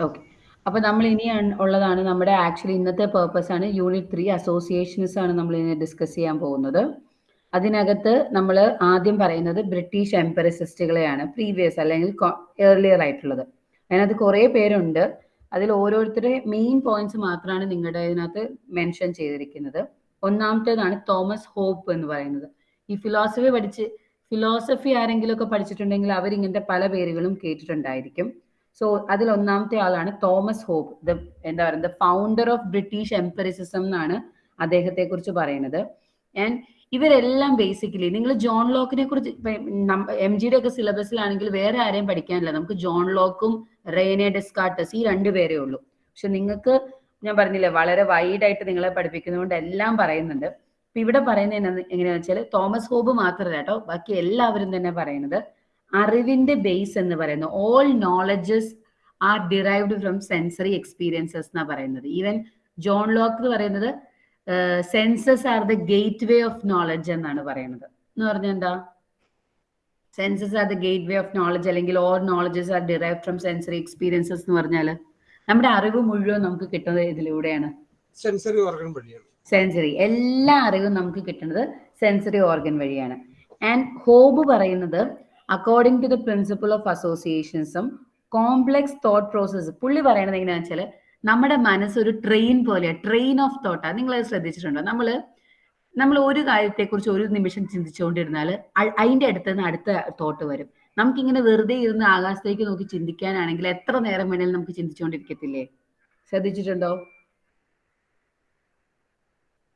Okay അപ്പൊ നമ്മൾ ഇനി ഉള്ളതാണ് നമ്മുടെ ആക്ച്വലി ഇന്നത്തെ പേർപ്പസ് ആണ് യൂണിറ്റ് ത്രീ അസോസിയേഷൻസ് ആണ് നമ്മൾ ഇനി ഡിസ്കസ് ചെയ്യാൻ പോകുന്നത്. അതിനകത്ത് നമ്മൾ ആദ്യം പറയുന്നത് ബ്രിട്ടീഷ് എംപറസിസ്റ്റുകളെയാണ് പ്രീവിയസ് അല്ലെങ്കിൽ ഏർലിയർ ആയിട്ടുള്ളത്. അതിനകത്ത് കുറേ പേരുണ്ട്. അതിൽ ഓരോരുത്തരുടെ മെയിൻ പോയിന്റ്സ് മാത്രമാണ് നിങ്ങളുടെ ഇതിനകത്ത് മെൻഷൻ ചെയ്തിരിക്കുന്നത്. ഒന്നാമത്തേതാണ് തോമസ് ഹോപ്പ് എന്ന് പറയുന്നത്. ഈ ഫിലോസഫി പഠിച്ച് ഫിലോസഫി ആരെങ്കിലും ഒക്കെ പഠിച്ചിട്ടുണ്ടെങ്കിൽ അവരിങ്ങനത്തെ പല പേരുകളും കേട്ടിട്ടുണ്ടായിരിക്കും. സോ അതിൽ ഒന്നാമത്തെ ആളാണ് തോമസ് ഹോബ് ദ എന്താ പറയുക ഫൗണ്ടർ ഓഫ് ബ്രിട്ടീഷ് എംപറിസിസം എന്നാണ് അദ്ദേഹത്തെ കുറിച്ച് പറയുന്നത്. ആൻഡ് ഇവരെല്ലാം ബേസിക്കലി നിങ്ങൾ ജോൺ ലോക്കിനെ കുറിച്ച് എം ജിയുടെ ഒക്കെ സിലബസിലാണെങ്കിൽ വേറെ ആരെയും പഠിക്കാനില്ല. നമുക്ക് ജോൺ ലോക്കും റെയ്നെ ഡെസ്കാർട്ടസ് ഈ രണ്ട് പേരേ ഉള്ളൂ. പക്ഷെ നിങ്ങൾക്ക് ഞാൻ പറഞ്ഞില്ലേ വളരെ വൈഡ് ആയിട്ട് നിങ്ങളെ പഠിപ്പിക്കുന്നതുകൊണ്ട് എല്ലാം പറയുന്നുണ്ട്. ഇപ്പൊ ഇവിടെ പറയുന്നത് എങ്ങനെയാണെന്ന് വെച്ചാൽ തോമസ് ഹോബ് മാത്രമല്ല കേട്ടോ ബാക്കി എല്ലാവരും തന്നെ പറയുന്നത്. അറിവിന്റെ ബേസ് എന്ന് പറയുന്നത് all knowledges are derived from sensory experiences എന്നാണ് പറയുന്നത്. ഈവൻ ജോൺ ലോക്ക് എന്ന് പറയുന്നത് senses are the gateway of knowledge എന്നാണ് പറയുന്നത്. എന്ന് പറഞ്ഞാൽ എന്താ? Senses are the gateway of knowledge അല്ലെങ്കിൽ all knowledges are derive from sensory experiences എന്ന് പറഞ്ഞാൽ നമ്മുടെ അറിവ് മുഴുവൻ നമുക്ക് കിട്ടുന്നത് ഇതിലൂടെയാണ്. സെൻസറി ഓർഗൻ വഴിയാണ്. സെൻസറി എല്ലാ അറിവും നമുക്ക് കിട്ടുന്നത് സെൻസറി ഓർഗൻ വഴിയാണ്. ആൻഡ് ഹോബ് പറയുന്നത് according to the principle of അസോസിയേഷൻസും complex thought process പുള്ളി പറയണത് എങ്ങനെയാ വെച്ചാൽ നമ്മുടെ മനസ്സ് ഒരു ട്രെയിൻ പോലെയാണ് ട്രെയിൻ ഓഫ് തോട്ടാണ് നിങ്ങൾ അത് ശ്രദ്ധിച്ചിട്ടുണ്ടോ? നമ്മൾ നമ്മൾ ഒരു കാര്യത്തെക്കുറിച്ച് ഒരു നിമിഷം ചിന്തിച്ചുകൊണ്ടിരുന്നാൽ അതിന്റെ അടുത്ത് നിന്ന് അടുത്ത തോട്ട് വരും. നമുക്കിങ്ങനെ വെറുതെ ഇരുന്ന് ആകാശത്തേക്ക് നോക്കി ചിന്തിക്കാനാണെങ്കിൽ എത്ര നേരം വേണേലും നമുക്ക് ചിന്തിച്ചുകൊണ്ടിരിക്കത്തില്ലേ? ശ്രദ്ധിച്ചിട്ടുണ്ടോ?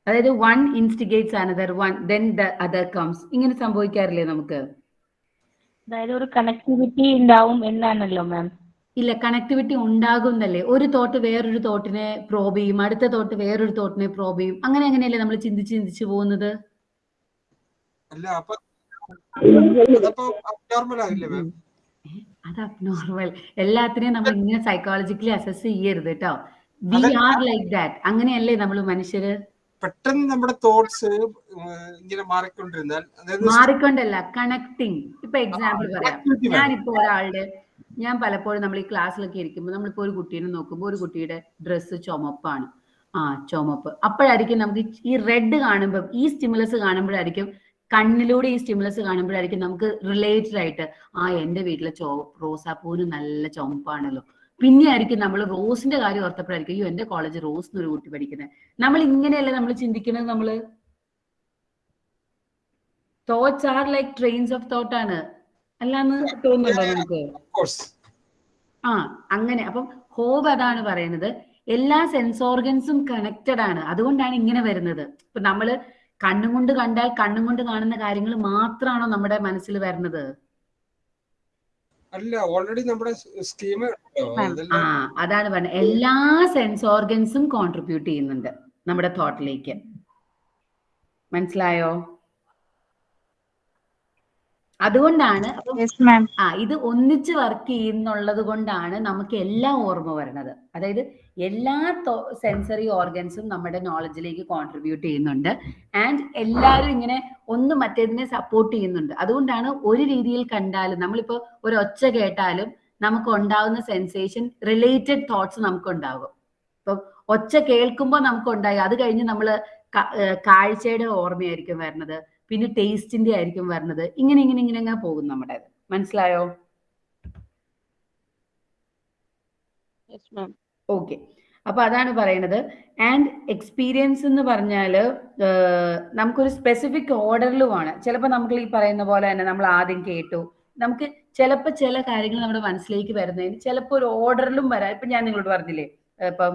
അതായത് one instigates another one then the other comes ഇങ്ങനെ സംഭവിക്കാറില്ലേ നമുക്ക്? അതായത് ഒരു കണക്ടിവിറ്റി ഉണ്ടാവും എന്നാണല്ലോ മാം ഇല്ല കണക്ടിവിറ്റി ഉണ്ടാകുന്നല്ലേ. ഒരു തോട്ട് വേറൊരു തോട്ടിനെ പ്രോബ് ചെയ്യും. അടുത്ത തോട്ട് വേറൊരു തോട്ടിനെ പ്രോബ് ചെയ്യും. അങ്ങനെ അങ്ങനെയല്ലേ നമ്മൾ ചിന്തിച്ച് ചിന്തിച്ച് പോകുന്നത്? അല്ല അപ്പൊ അത് അബ്നോർമൽ എല്ലാത്തിനെയും നമ്മൾ ഇങ്ങനെ സൈക്കോളജിക്കലി അസസ് ചെയ്യരുത് കേട്ടോ വി ആർ ലൈക്ക് ദാറ്റ് അങ്ങനെയല്ലേ നമ്മൾ മനുഷ്യര് പെട്ടെന്ന് നമ്മുടെ തോട്ട്സ് ഇങ്ങനെ മാറിക്കൊണ്ടിരുന്നാൽ മാറിക്കൊണ്ടല്ല കണക്ടിങ് ഇപ്പൊ എക്സാമ്പിൾ പറയാം. ഞാനിപ്പോ ഒരാളുടെ ഞാൻ പലപ്പോഴും നമ്മൾ ഈ ക്ലാസ്സിലൊക്കെ ഇരിക്കുമ്പോൾ നമ്മളിപ്പോ ഒരു കുട്ടീനെ നോക്കുമ്പോൾ ഒരു കുട്ടിയുടെ ഡ്രസ്സ് ചുമപ്പാണ്. ആ ചുമപ്പ്. അപ്പോഴായിരിക്കും നമുക്ക് ഈ റെഡ് കാണുമ്പോൾ ഈ സ്റ്റിമുലസ് കാണുമ്പോഴായിരിക്കും കണ്ണിലൂടെ ഈ സ്റ്റിമുലസ് കാണുമ്പോഴായിരിക്കും നമുക്ക് റിലേറ്റഡ് ആയിട്ട് ആ എന്റെ വീട്ടിലെ ചോ റോസാപ്പൂവിന് നല്ല ചുമപ്പാണല്ലോ. പിന്നെ ആയിരിക്കും നമ്മൾ റോസിന്റെ കാര്യം ഓർത്തപ്പോഴായിരിക്കും അയ്യോ എന്റെ കോളേജ് റോസ് എന്നൊരു കുട്ടി പഠിക്കുന്നത് നമ്മൾ ഇങ്ങനെയല്ലേ നമ്മൾ ചിന്തിക്കുന്നത് നമ്മൾ? Thoughts are like trains of thought ആണ്. അല്ലാന്ന് തോന്നുന്നുണ്ടോ നമുക്ക് ആ അങ്ങനെ. അപ്പം ഹോബ് അതാണ് പറയുന്നത്. എല്ലാ സെൻസ് ഓർഗൻസും കണക്റ്റഡ് ആണ്. അതുകൊണ്ടാണ് ഇങ്ങനെ വരുന്നത്. ഇപ്പൊ നമ്മൾ കണ്ണും കൊണ്ട് കണ്ടാൽ കണ്ണും കൊണ്ട് കാണുന്ന കാര്യങ്ങൾ മാത്രമാണോ നമ്മുടെ മനസ്സിൽ വരുന്നത്? അല്ല ഓൾറെഡി നമ്മുടെ സ്കീം ആ അതാണ് പറഞ്ഞത് എല്ലാ സെൻസ് ഓർഗൻസും കോൺട്രിബ്യൂട്ട് ചെയ്യുന്നുണ്ട് നമ്മുടെ തോട്ടിലേക്ക് മനസ്സിലായോ? അതുകൊണ്ടാണ് ആ ഇത് ഒന്നിച്ച് വർക്ക് ചെയ്യുന്നുള്ളത് കൊണ്ടാണ് നമുക്ക് എല്ലാം ഓർമ്മ വരണത് അതായത് എല്ലാ സെൻസറി ഓർഗൻസും നമ്മുടെ നോളജിലേക്ക് കോൺട്രിബ്യൂട്ട് ചെയ്യുന്നുണ്ട്. ആൻഡ് എല്ലാവരും ഇങ്ങനെ ഒന്ന് മറ്റേതിനെ സപ്പോർട്ട് ചെയ്യുന്നുണ്ട്. അതുകൊണ്ടാണ് ഒരു രീതിയിൽ കണ്ടാലും നമ്മളിപ്പോ ഒരു ഒച്ച കേട്ടാലും നമുക്ക് ഉണ്ടാവുന്ന സെൻസേഷൻ റിലേറ്റഡ് തോട്ട്സ് നമുക്ക് ഉണ്ടാകും ഇപ്പം ഒച്ച കേൾക്കുമ്പോൾ നമുക്ക് ഉണ്ടായി അത് കഴിഞ്ഞ് നമ്മൾ കാഴ്ചയുടെ ഓർമ്മയായിരിക്കും വരുന്നത്. പിന്നെ ടേസ്റ്റിന്റെ ആയിരിക്കും വരുന്നത് ഇങ്ങനെ ഇങ്ങനെ ഇങ്ങനെ അങ്ങനെ പോകും നമ്മുടെ മനസ്സിലായോ? ഓക്കെ അപ്പൊ അതാണ് പറയണത്. ആൻഡ് എക്സ്പീരിയൻസ് എന്ന് പറഞ്ഞാൽ നമുക്കൊരു സ്പെസിഫിക് ഓർഡറിലുമാണ് ചിലപ്പോൾ നമുക്ക് ഈ പറയുന്ന പോലെ തന്നെ നമ്മൾ ആദ്യം കേട്ടു. നമുക്ക് ചിലപ്പോൾ ചില കാര്യങ്ങൾ നമ്മുടെ മനസ്സിലേക്ക് വരുന്നതിന് ചിലപ്പോൾ ഒരു ഓർഡറിലും വരാം. ഇപ്പൊ ഞാൻ നിങ്ങളോട് പറഞ്ഞില്ലേ? ഇപ്പം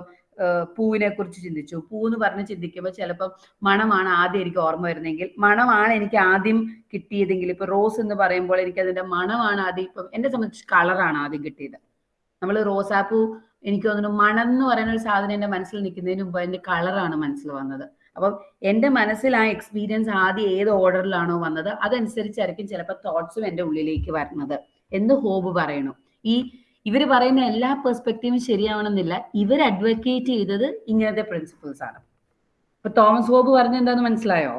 പൂവിനെ കുറിച്ച് ചിന്തിച്ചു. പൂ എന്ന് പറഞ്ഞ് ചിന്തിക്കുമ്പോൾ ചിലപ്പോൾ മണമാണ് ആദ്യം എനിക്ക് ഓർമ്മ വരുന്നതെങ്കിൽ മണമാണ് എനിക്ക് ആദ്യം കിട്ടിയതെങ്കിൽ. ഇപ്പൊ റോസ് എന്ന് പറയുമ്പോൾ എനിക്ക് അതിന്റെ മണമാണ് ആദ്യം ഇപ്പം എന്നെ സംബന്ധിച്ച് കളറാണ് ആദ്യം കിട്ടിയത്. നമ്മൾ റോസാപ്പൂ എനിക്ക് തോന്നുന്നു മണം എന്ന് പറയുന്ന ഒരു സാധനം എന്റെ മനസ്സിൽ നിൽക്കുന്നതിന് മുമ്പ് അതിന്റെ കളറാണ് മനസ്സിൽ വന്നത്. അപ്പം എന്റെ മനസ്സിൽ ആ എക്സ്പീരിയൻസ് ആദ്യം ഏത് ഓർഡറിലാണോ വന്നത് അതനുസരിച്ചായിരിക്കും ചിലപ്പോൾ തോട്ട്സും എന്റെ ഉള്ളിലേക്ക് വരുന്നത്. എന്ന് ഹോബ് പറയണു. ഈ ഇവർ പറയുന്ന എല്ലാ പെർസ്പെക്റ്റീവും ശരിയാവണമെന്നില്ല. ഇവർ അഡ്വക്കേറ്റ് ചെയ്തത് ഇങ്ങനത്തെ പ്രിൻസിപ്പിൾസ് ആണ്. ഇപ്പൊ തോമസ് ബോബ് പറഞ്ഞ എന്താന്ന് മനസ്സിലായോ?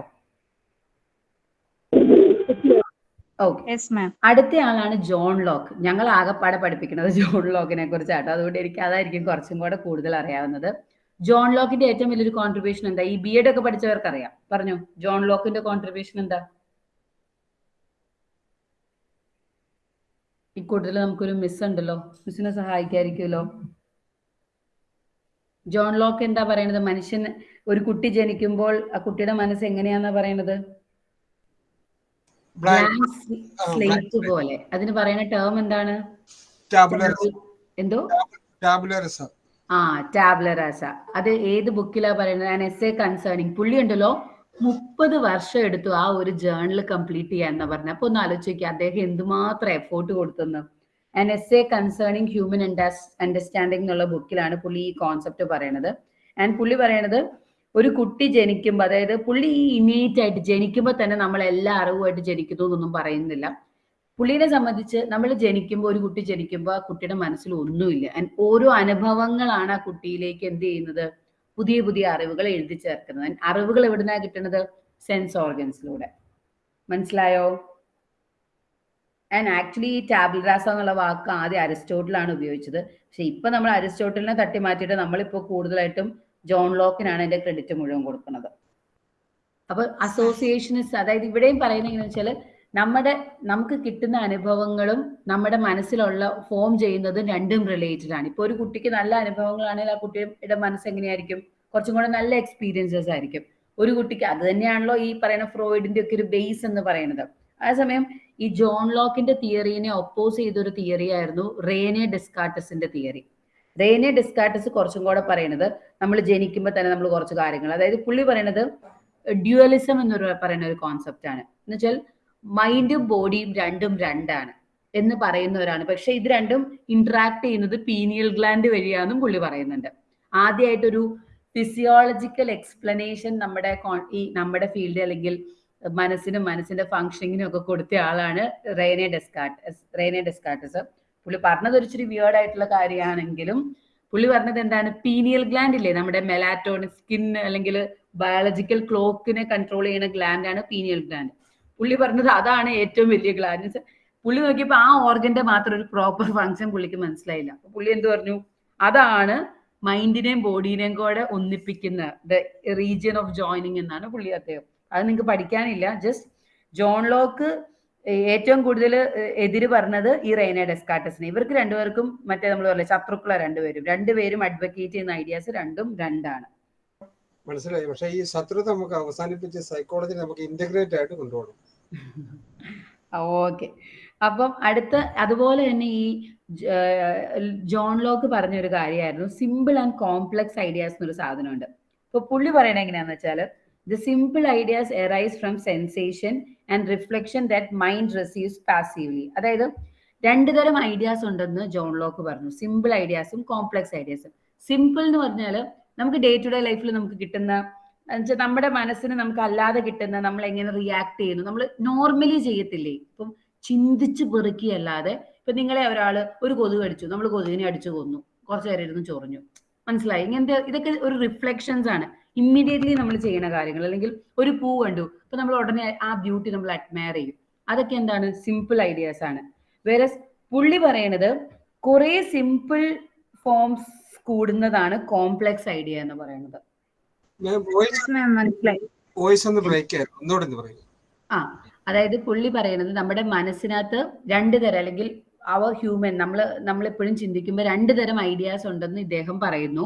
അടുത്ത ആളാണ് ജോൺ ലോക്ക്. ഞങ്ങൾ ആകെപ്പാടെ പഠിപ്പിക്കുന്നത് ജോൺ ലോക്കിനെ കുറിച്ചാട്ടോ. അതുകൊണ്ട് എനിക്ക് അതായിരിക്കും കുറച്ചും കൂടെ കൂടുതൽ അറിയാവുന്നത്. ജോൺ ലോക്കിന്റെ ഏറ്റവും വലിയൊരു കോൺട്രിബ്യൂഷൻ എന്താ? ഈ ബി എഡ് ഒക്കെ പഠിച്ചവർക്ക് അറിയാം പറഞ്ഞു? ജോൺ ലോക്കിന്റെ കോൺട്രിബ്യൂഷൻ എന്താ? ഈ കൂട്ടത്തിൽ നമുക്കൊരു മിസ് ഉണ്ടല്ലോ. മിസ്സിനെ സഹായിക്കായിരിക്കുമല്ലോ. ജോൺ ലോക്ക് എന്താ പറയണത്? മനുഷ്യൻ ഒരു കുട്ടി ജനിക്കുമ്പോൾ ആ കുട്ടിയുടെ മനസ്സ് എങ്ങനെയാന്നാ പറയണത്? സ്ലേറ്റ് പോലെ. അതിന് പറയുന്ന ടേം എന്താണ്? എന്തോ? ആ ടാബ്ലറാസ അത് ഏത് ബുക്കിലാ പറയുന്നത് എസ് എ കൺസേണിങ് പുള്ളി ഉണ്ടല്ലോ മുപ്പത് വർഷം എടുത്തു ആ ഒരു ജേർണൽ കംപ്ലീറ്റ് ചെയ്യാന്ന് പറഞ്ഞ. അപ്പൊ ഒന്ന് ആലോചിക്കുക അദ്ദേഹം എന്തുമാത്രം എഫോർട്ട് കൊടുത്തെന്ന്. An essay concerning human understanding എന്നുള്ള ബുക്കിലാണ് പുള്ളി ഈ കോൺസെപ്റ്റ് പറയണത്. ആൻഡ് പുള്ളി പറയണത് ഒരു കുട്ടി ജനിക്കുമ്പോൾ അതായത് പുള്ളി ഈ ഇമീഡിയറ്റ് ആയിട്ട് ജനിക്കുമ്പോൾ തന്നെ നമ്മൾ എല്ലാ അറിവുമായിട്ട് ജനിക്കുന്നു എന്നൊന്നും പറയുന്നില്ല. പുള്ളിനെ സംബന്ധിച്ച് നമ്മൾ ജനിക്കുമ്പോൾ ഒരു കുട്ടി ജനിക്കുമ്പോൾ ആ കുട്ടിയുടെ മനസ്സിൽ ഒന്നുമില്ല. ഓരോ അനുഭവങ്ങളാണ് ആ കുട്ടിയിലേക്ക് എന്ത് ചെയ്യുന്നത്? പുതിയ പുതിയ അറിവുകൾ എഴുതി ചേർക്കുന്നത്. അറിവുകൾ എവിടുന്നാ കിട്ടുന്നത്? സെൻസ് ഓർഗൻസിലൂടെ മനസ്സിലായോ? ആൻഡ് ആക്ച്വലി ഈ ടാബ്ലറാസ എന്നുള്ള വാക്ക് ആദ്യം അരിസ്റ്റോട്ടിലാണ് ഉപയോഗിച്ചത്. പക്ഷെ ഇപ്പൊ നമ്മൾ അരിസ്റ്റോട്ടലിനെ തട്ടി മാറ്റിയിട്ട് നമ്മളിപ്പോ കൂടുതലായിട്ടും ജോൺ ലോക്കിനാണ് അതിന്റെ ക്രെഡിറ്റ് മുഴുവൻ കൊടുക്കുന്നത്. അപ്പൊ അസോസിയേഷനിസ്റ്റ് അതായത് ഇവിടെയും പറയുന്നത് വെച്ചാൽ നമ്മുടെ നമുക്ക് കിട്ടുന്ന അനുഭവങ്ങളും നമ്മുടെ മനസ്സിലുള്ള ഫോം ചെയ്യുന്നതും രണ്ടും റിലേറ്റഡ് ആണ്. ഇപ്പൊ ഒരു കുട്ടിക്ക് നല്ല അനുഭവങ്ങളാണെങ്കിൽ ആ കുട്ടിയുടെ മനസ്സ് എങ്ങനെയായിരിക്കും? കുറച്ചും കൂടെ നല്ല എക്സ്പീരിയൻസസ് ആയിരിക്കും. ഒരു കുട്ടിക്ക് അത് തന്നെയാണല്ലോ ഈ പറയുന്ന ഫ്രോയിഡിന്റെ ഒക്കെ ഒരു ബേസ് എന്ന് പറയുന്നത്. അതേസമയം ഈ ജോൺ ലോക്കിന്റെ തിയറീനെ ഒപ്പോസ് ചെയ്തൊരു തിയറി ആയിരുന്നു റേനെ ഡെസ്കാർട്ടസിന്റെ തിയറി റേനെ ഡെസ്കാർട്ടസ് കുറച്ചും കൂടെ പറയുന്നത് നമ്മൾ ജനിക്കുമ്പോൾ തന്നെ നമ്മൾ കുറച്ച് കാര്യങ്ങൾ. അതായത് പുള്ളി പറയുന്നത് ഡ്യുവലിസം എന്നൊരു പറയുന്ന ഒരു കോൺസെപ്റ്റ് ആണ്. എന്ന് വെച്ചാൽ മൈൻഡും ബോഡിയും രണ്ടും രണ്ടാണ് എന്ന് പറയുന്നവരാണ്. പക്ഷെ ഇത് രണ്ടും ഇന്ററാക്ട് ചെയ്യുന്നത് പീനിയൽ ഗ്ലാൻഡ് വഴിയാണെന്നും പുള്ളി പറയുന്നുണ്ട്. ആദ്യമായിട്ടൊരു ഫിസിയോളജിക്കൽ എക്സ്പ്ലനേഷൻ നമ്മുടെ ഈ നമ്മുടെ ഫീൽഡ് അല്ലെങ്കിൽ മനസ്സിനും മനസ്സിന്റെ ഫങ്ഷനിങ്ങിനും ഒക്കെ കൊടുത്ത ആളാണ് റേനെ ഡെസ്കാർട്ടസ് റേനെ ഡെസ്കാർട്ടസ് പുള്ളി പറഞ്ഞത് ഒരു ഇച്ചിരി വിയേർഡ് ആയിട്ടുള്ള കാര്യമാണെങ്കിലും പുള്ളി പറഞ്ഞത് എന്താണ്? പീനിയൽ ഗ്ലാൻഡ് ഇല്ലേ? നമ്മുടെ മെലാറ്റോണിക് സ്കിൻ അല്ലെങ്കിൽ ബയോളജിക്കൽ ക്ലോക്കിനെ കൺട്രോൾ ചെയ്യുന്ന ഗ്ലാൻഡാണ് പീനിയൽ ഗ്ലാൻഡ് പുള്ളി പറഞ്ഞത് അതാണ് ഏറ്റവും വലിയ ഗ്ലാൻഡ് പുള്ളി നോക്കിയപ്പോ ആ ഓർഗന്റെ മാത്രം ഒരു പ്രോപ്പർ ഫങ്ഷൻ പുള്ളിക്ക് മനസ്സിലായില്ല. അപ്പൊ പുള്ളി എന്ത് പറഞ്ഞു? അതാണ് മൈൻഡിനെയും ബോഡീനെയും കൂടെ ഒന്നിപ്പിക്കുന്ന ദ റീജിയൻ ഓഫ് ജോയിനിങ് എന്നാണ് പുള്ളി അദ്ദേഹം. അത് നിങ്ങൾക്ക് പഠിക്കാനില്ല. ജസ്റ്റ് ജോൺ ലോക്ക് ഏറ്റവും കൂടുതൽ എതിര് പറഞ്ഞത് ഈ റെയ്ന ഡെസ്കാർട്ടസിന്. ഇവർക്ക് രണ്ടുപേർക്കും മറ്റേ നമ്മൾ പറയുന്നത് ശത്രുക്കള രണ്ടുപേരും. രണ്ടുപേരും അഡ്വക്കേറ്റ് ചെയ്യുന്ന ഐഡിയാസ് രണ്ടും രണ്ടാണ്. മനസ്സിലായി. പക്ഷെ ഈ ശത്രുത നമുക്ക് അവസാനിപ്പിച്ച് സൈക്കോളജി നമുക്ക് ഇന്റഗ്രേറ്റ് ആയിട്ട് കൊണ്ടുപോകണം. ഓക്കെ. അപ്പം അടുത്ത അതുപോലെ തന്നെ ഈ ജോൺ ലോക്ക് പറഞ്ഞൊരു കാര്യമായിരുന്നു. സിമ്പിൾ ആൻഡ് കോംപ്ലക്സ് ഐഡിയാസ് എന്നൊരു സാധനമുണ്ട്. ഇപ്പൊ പുള്ളി പറയണത് എങ്ങനെയാന്ന് വെച്ചാൽ the simple ideas arise from sensation and reflection that mind receives passively അതായത് രണ്ടു തരം ഐഡിയാസ് ഉണ്ടെന്ന് ജോൺ ലോക്ക് പറഞ്ഞു. സിമ്പിൾ ഐഡിയാസും കോംപ്ലക്സ് ഐഡിയാസും സിമ്പിൾ എന്ന് പറഞ്ഞാൽ നമുക്ക് ഡേ ടു ഡേ ലൈഫിൽ നമുക്ക് കിട്ടുന്ന നമ്മുടെ മനസ്സിന് നമുക്ക് അല്ലാതെ കിട്ടുന്ന നമ്മൾ എങ്ങനെ റിയാക്ട് ചെയ്യുന്നു? നമ്മൾ നോർമലി ചെയ്യത്തില്ലേ? ഇപ്പം ചിന്തിച്ച് പെറുക്കിയല്ലാതെ ഇപ്പൊ നിങ്ങളെ ഒരാൾ ഒരു കൊതുക് അടിച്ചു നമ്മൾ കൊതുകിനെ അടിച്ചു കൊന്നു. കുറച്ചു നേരം ഇരുന്ന് ചൊറിഞ്ഞു. മനസ്സിലായി? ഇങ്ങനത്തെ ഇതൊക്കെ ഒരു റിഫ്ലക്ഷൻസ് ആണ്. ഇമ്മീഡിയറ്റ്ലി നമ്മൾ ചെയ്യുന്ന കാര്യങ്ങൾ. അല്ലെങ്കിൽ ഒരു പൂ കണ്ടു അപ്പൊ നമ്മൾ ഉടനെ ആ ബ്യൂട്ടി നമ്മൾ അഡ്മയർ ചെയ്യും. അതൊക്കെ എന്താണ്? സിമ്പിൾ ഐഡിയാസ് ആണ്. വേറെ പുള്ളി പറയണത് കുറെ സിമ്പിൾ ഫോംസ് കൂടുന്നതാണ് കോംപ്ലക്സ് ഐഡിയ എന്ന് പറയുന്നത്. ആ അതായത് പുള്ളി പറയുന്നത് നമ്മുടെ മനസ്സിനകത്ത് രണ്ട് തരം അല്ലെങ്കിൽ അവർ ഹ്യൂമൻ നമ്മൾ നമ്മൾ എപ്പോഴും ചിന്തിക്കുമ്പോൾ രണ്ട് തരം ഐഡിയാസ് ഉണ്ടെന്ന് ഇദ്ദേഹം പറയുന്നു.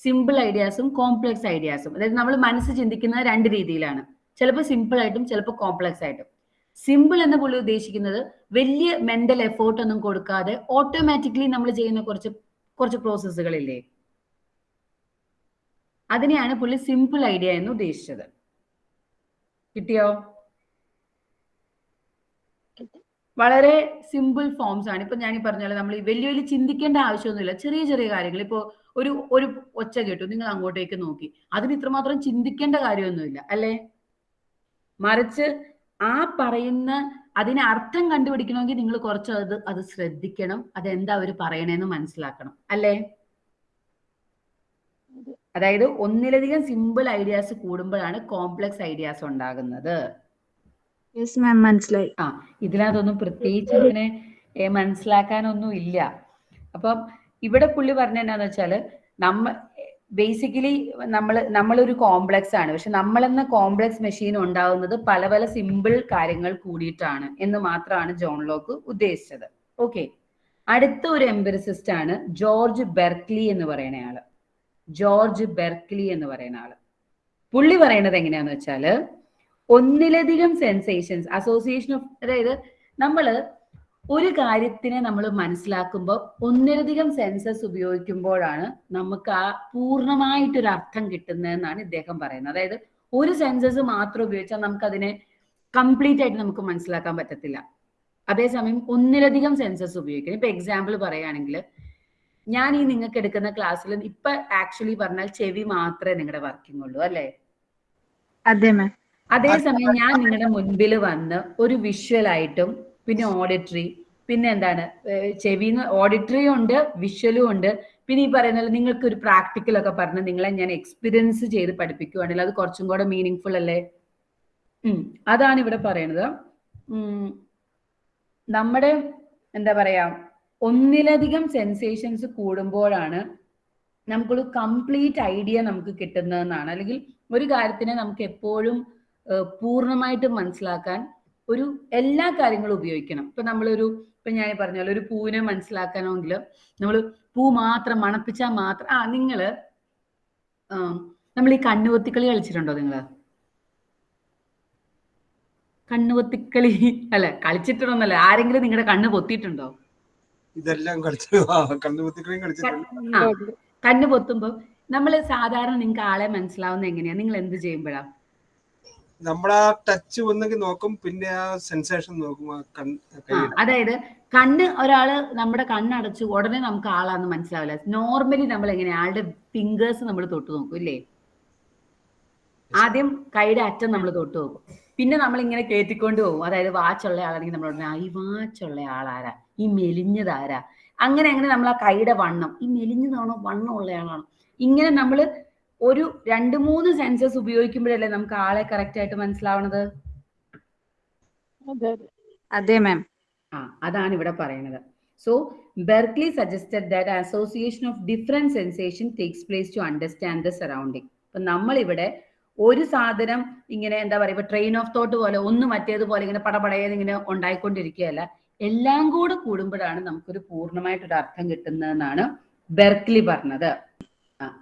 സിമ്പിൾ ഐഡിയാസും കോംപ്ലക്സ് ഐഡിയാസും അതായത് നമ്മൾ മനസ്സ് ചിന്തിക്കുന്നത് രണ്ട് രീതിയിലാണ്. ചിലപ്പോൾ സിമ്പിൾ ആയിട്ടും ചിലപ്പോൾ കോംപ്ലക്സ് ആയിട്ടും. സിമ്പിൾ എന്ന് പുള്ളി ഉദ്ദേശിക്കുന്നത് വലിയ മെന്റൽ എഫേർട്ട് ഒന്നും കൊടുക്കാതെ ഓട്ടോമാറ്റിക്കലി നമ്മൾ ചെയ്യുന്ന കുറച്ച് കുറച്ച് പ്രോസസ്സുകളില്ലേ അതിനെയാണ് പുള്ളി സിമ്പിൾ ഐഡിയ എന്ന് ഉദ്ദേശിച്ചത്. കിട്ടിയോ? വളരെ സിമ്പിൾ ഫോംസ് ആണ്. ഇപ്പൊ ഞാൻ ഈ പറഞ്ഞ പോലെ നമ്മൾ ഈ വലിയ വലിയ ചിന്തിക്കേണ്ട ആവശ്യമൊന്നുമില്ല. ചെറിയ ചെറിയ കാര്യങ്ങൾ. ഇപ്പോ ഒരു ഒരു ഒച്ച കേട്ടു. നിങ്ങൾ അങ്ങോട്ടേക്ക് നോക്കി. അതിന് ഇത്രമാത്രം ചിന്തിക്കേണ്ട കാര്യമൊന്നുമില്ല. അല്ലേ? മറിച്ച് ആ പറയുന്ന അതിന് അർത്ഥം കണ്ടുപിടിക്കണമെങ്കിൽ നിങ്ങൾ കുറച്ച് അത് അത് ശ്രദ്ധിക്കണം. അതെന്താ അവർ പറയണേന്ന് മനസ്സിലാക്കണം. അല്ലേ? അതായത് ഒന്നിലധികം സിമ്പിൾ ഐഡിയാസ് കൂടുമ്പോഴാണ് കോംപ്ലക്സ് ഐഡിയാസ് ഉണ്ടാകുന്നത്. മനസ്സിലായി. ആ ഇതിനകത്തൊന്നും പ്രത്യേകിച്ച് അങ്ങനെ മനസ്സിലാക്കാനൊന്നും ഇല്ല. അപ്പം ഇവിടെ പുള്ളി പറഞ്ഞ എന്നാന്ന് വെച്ചാൽ നമ്മ ബേസിക്കലി നമ്മൾ നമ്മളൊരു കോംപ്ലക്സ് ആണ്. പക്ഷെ നമ്മളെന്ന കോംപ്ലക്സ് മെഷീൻ ഉണ്ടാവുന്നത് പല പല സിമ്പിൾ കാര്യങ്ങൾ കൂടിയിട്ടാണ് എന്ന് മാത്രമാണ് ജോൺ ലോക്ക് ഉദ്ദേശിച്ചത്. ഓക്കെ അടുത്ത ഒരു എംബറിസിസ്റ്റ് ആണ് ജോർജ് ബെർക്ലി എന്ന് പറയുന്ന ആൾ. ജോർജ് ബെർക്ലി എന്ന് പറയുന്ന ആൾ. പുള്ളി പറയണത് എങ്ങനെയാന്ന് വെച്ചാൽ ഒന്നിലധികം സെൻസേഷൻസ് അസോസിയേഷൻ ഓഫ് അതായത് നമ്മൾ ഒരു കാര്യത്തിനെ നമ്മൾ മനസ്സിലാക്കുമ്പോൾ ഒന്നിലധികം സെൻസസ് ഉപയോഗിക്കുമ്പോഴാണ് നമുക്ക് ആ പൂർണമായിട്ടൊരു അർത്ഥം കിട്ടുന്നതെന്നാണ് ഇദ്ദേഹം പറയുന്നത്. അതായത് ഒരു സെൻസസ് മാത്രം ഉപയോഗിച്ചാൽ നമുക്ക് അതിനെ കംപ്ലീറ്റ് ആയിട്ട് നമുക്ക് മനസ്സിലാക്കാൻ പറ്റത്തില്ല. അതേസമയം ഒന്നിലധികം സെൻസസ് ഉപയോഗിക്കണം. ഇപ്പൊ എക്സാമ്പിൾ പറയുകയാണെങ്കിൽ ഞാൻ ഈ നിങ്ങൾക്ക് എടുക്കുന്ന ക്ലാസ്സിൽ ഇപ്പൊ ആക്ച്വലി പറഞ്ഞാൽ ചെവി മാത്രമേ നിങ്ങളുടെ വർക്കിംഗ് ഉള്ളൂ അല്ലേ? അതെ മാം അതേസമയം ഞാൻ നിങ്ങളുടെ മുൻപിൽ വന്ന് ഒരു വിഷ്വൽ ആയിട്ടും പിന്നെ ഓഡിറ്ററി പിന്നെ എന്താണ്? ചെവി ഓഡിറ്ററിയും ഉണ്ട് വിഷ്വലും ഉണ്ട്. പിന്നെ ഈ പറയുന്ന പോലെ നിങ്ങൾക്ക് ഒരു പ്രാക്ടിക്കൽ ഒക്കെ പറഞ്ഞ് നിങ്ങളെ ഞാൻ എക്സ്പീരിയൻസ് ചെയ്ത് പഠിപ്പിക്കുവാണെങ്കിൽ അത് കുറച്ചും കൂടെ മീനിങ് ഫുൾ അല്ലേ അതാണ് ഇവിടെ പറയുന്നത് നമ്മുടെ എന്താ പറയാ ഒന്നിലധികം സെൻസേഷൻസ് കൂടുമ്പോഴാണ് നമുക്കൊരു കംപ്ലീറ്റ് ഐഡിയ നമുക്ക് കിട്ടുന്നതെന്നാണ്. അല്ലെങ്കിൽ ഒരു കാര്യത്തിനെ നമുക്ക് എപ്പോഴും പൂർണമായിട്ട് മനസ്സിലാക്കാൻ ഒരു എല്ലാ കാര്യങ്ങളും ഉപയോഗിക്കണം. ഇപ്പൊ നമ്മളൊരു ഇപ്പൊ ഞാൻ പറഞ്ഞ പോലെ ഒരു പൂവിനെ മനസ്സിലാക്കണമെങ്കിൽ നമ്മൾ പൂ മാത്രം മണപ്പിച്ചാൽ മാത്രം ആ നിങ്ങൾ നമ്മൾ ഈ കണ്ണുപൊത്തിക്കളി കളിച്ചിട്ടുണ്ടോ നിങ്ങൾ? കണ്ണുപൊത്തിക്കളി അല്ല കളിച്ചിട്ടുണ്ടോന്നല്ല ആരെങ്കിലും നിങ്ങളുടെ കണ്ണ് പൊത്തിയിട്ടുണ്ടോ? ഇതെല്ലാം കണ്ണ് പൊത്തുമ്പോ നമ്മൾ സാധാരണ നിങ്ങൾക്ക് ആളെ മനസ്സിലാവുന്ന എങ്ങനെയാ? നിങ്ങൾ എന്ത് ചെയ്യുമ്പോഴാ നമ്മളാ ടച്ച് ഒന്നെങ്കിൽ നോക്കും പിന്നെ ആ സെൻസേഷൻ നോക്കും ആ ആ, അതായത് കണ്ണ് ഒരാൾ നമ്മുടെ കണ്ണടച്ചു ഉടനെ നമുക്ക് ആളാന്ന് മനസ്സിലാവില്ല. നോർമലി നമ്മൾ എങ്ങനെയാ ആളുടെ ഫിംഗേഴ്സ് നമ്മൾ തൊട്ട് നോക്കും ഇല്ലേ? ആദ്യം കൈയുടെ അറ്റം നമ്മൾ തൊട്ട് നോക്കും. പിന്നെ നമ്മൾ ഇങ്ങനെ കേട്ടിക്കൊണ്ട് പോകും. അതായത് വാച്ചുള്ള ആളാണെങ്കിൽ നമ്മൾ ഉടനെ, ആ ഈ വാച്ചുള്ള ആളാരാ? ഈ മെലിഞ്ഞതാരാ? അങ്ങനെ അങ്ങനെ നമ്മൾ ആ കൈയുടെ വണ്ണം. ഈ മെലിഞ്ഞതാണോ? വണ്ണം ഉള്ള ആളാണോ ഇങ്ങനെ നമ്മൾ ഒരു രണ്ട് മൂന്ന് സെൻസസ് ഉപയോഗിക്കുമ്പോഴല്ലേ നമുക്ക് ആളെ കറക്റ്റ് ആയിട്ട് മനസ്സിലാവണത്? അതെ മാം ആ അതാണ് ഇവിടെ പറയുന്നത് so Berkeley suggested that association of different sensation takes place to understand the surrounding അപ്പൊ നമ്മൾ ഇവിടെ ഒരു സാധനം ഇങ്ങനെ എന്താ പറയുക ട്രെയിൻ ഓഫ് തോട്ട് പോലെ ഒന്ന് മറ്റേതുപോലെ ഇങ്ങനെ പടപടയെന്ന് ഇങ്ങനെ ഉണ്ടായിക്കൊണ്ടിരിക്കുകയല്ല. എല്ലാം കൂടെ കൂടുമ്പോഴാണ് നമുക്കൊരു പൂർണമായിട്ടൊരു അർത്ഥം കിട്ടുന്നതെന്നാണ് ബെർക്ലി പറഞ്ഞത്.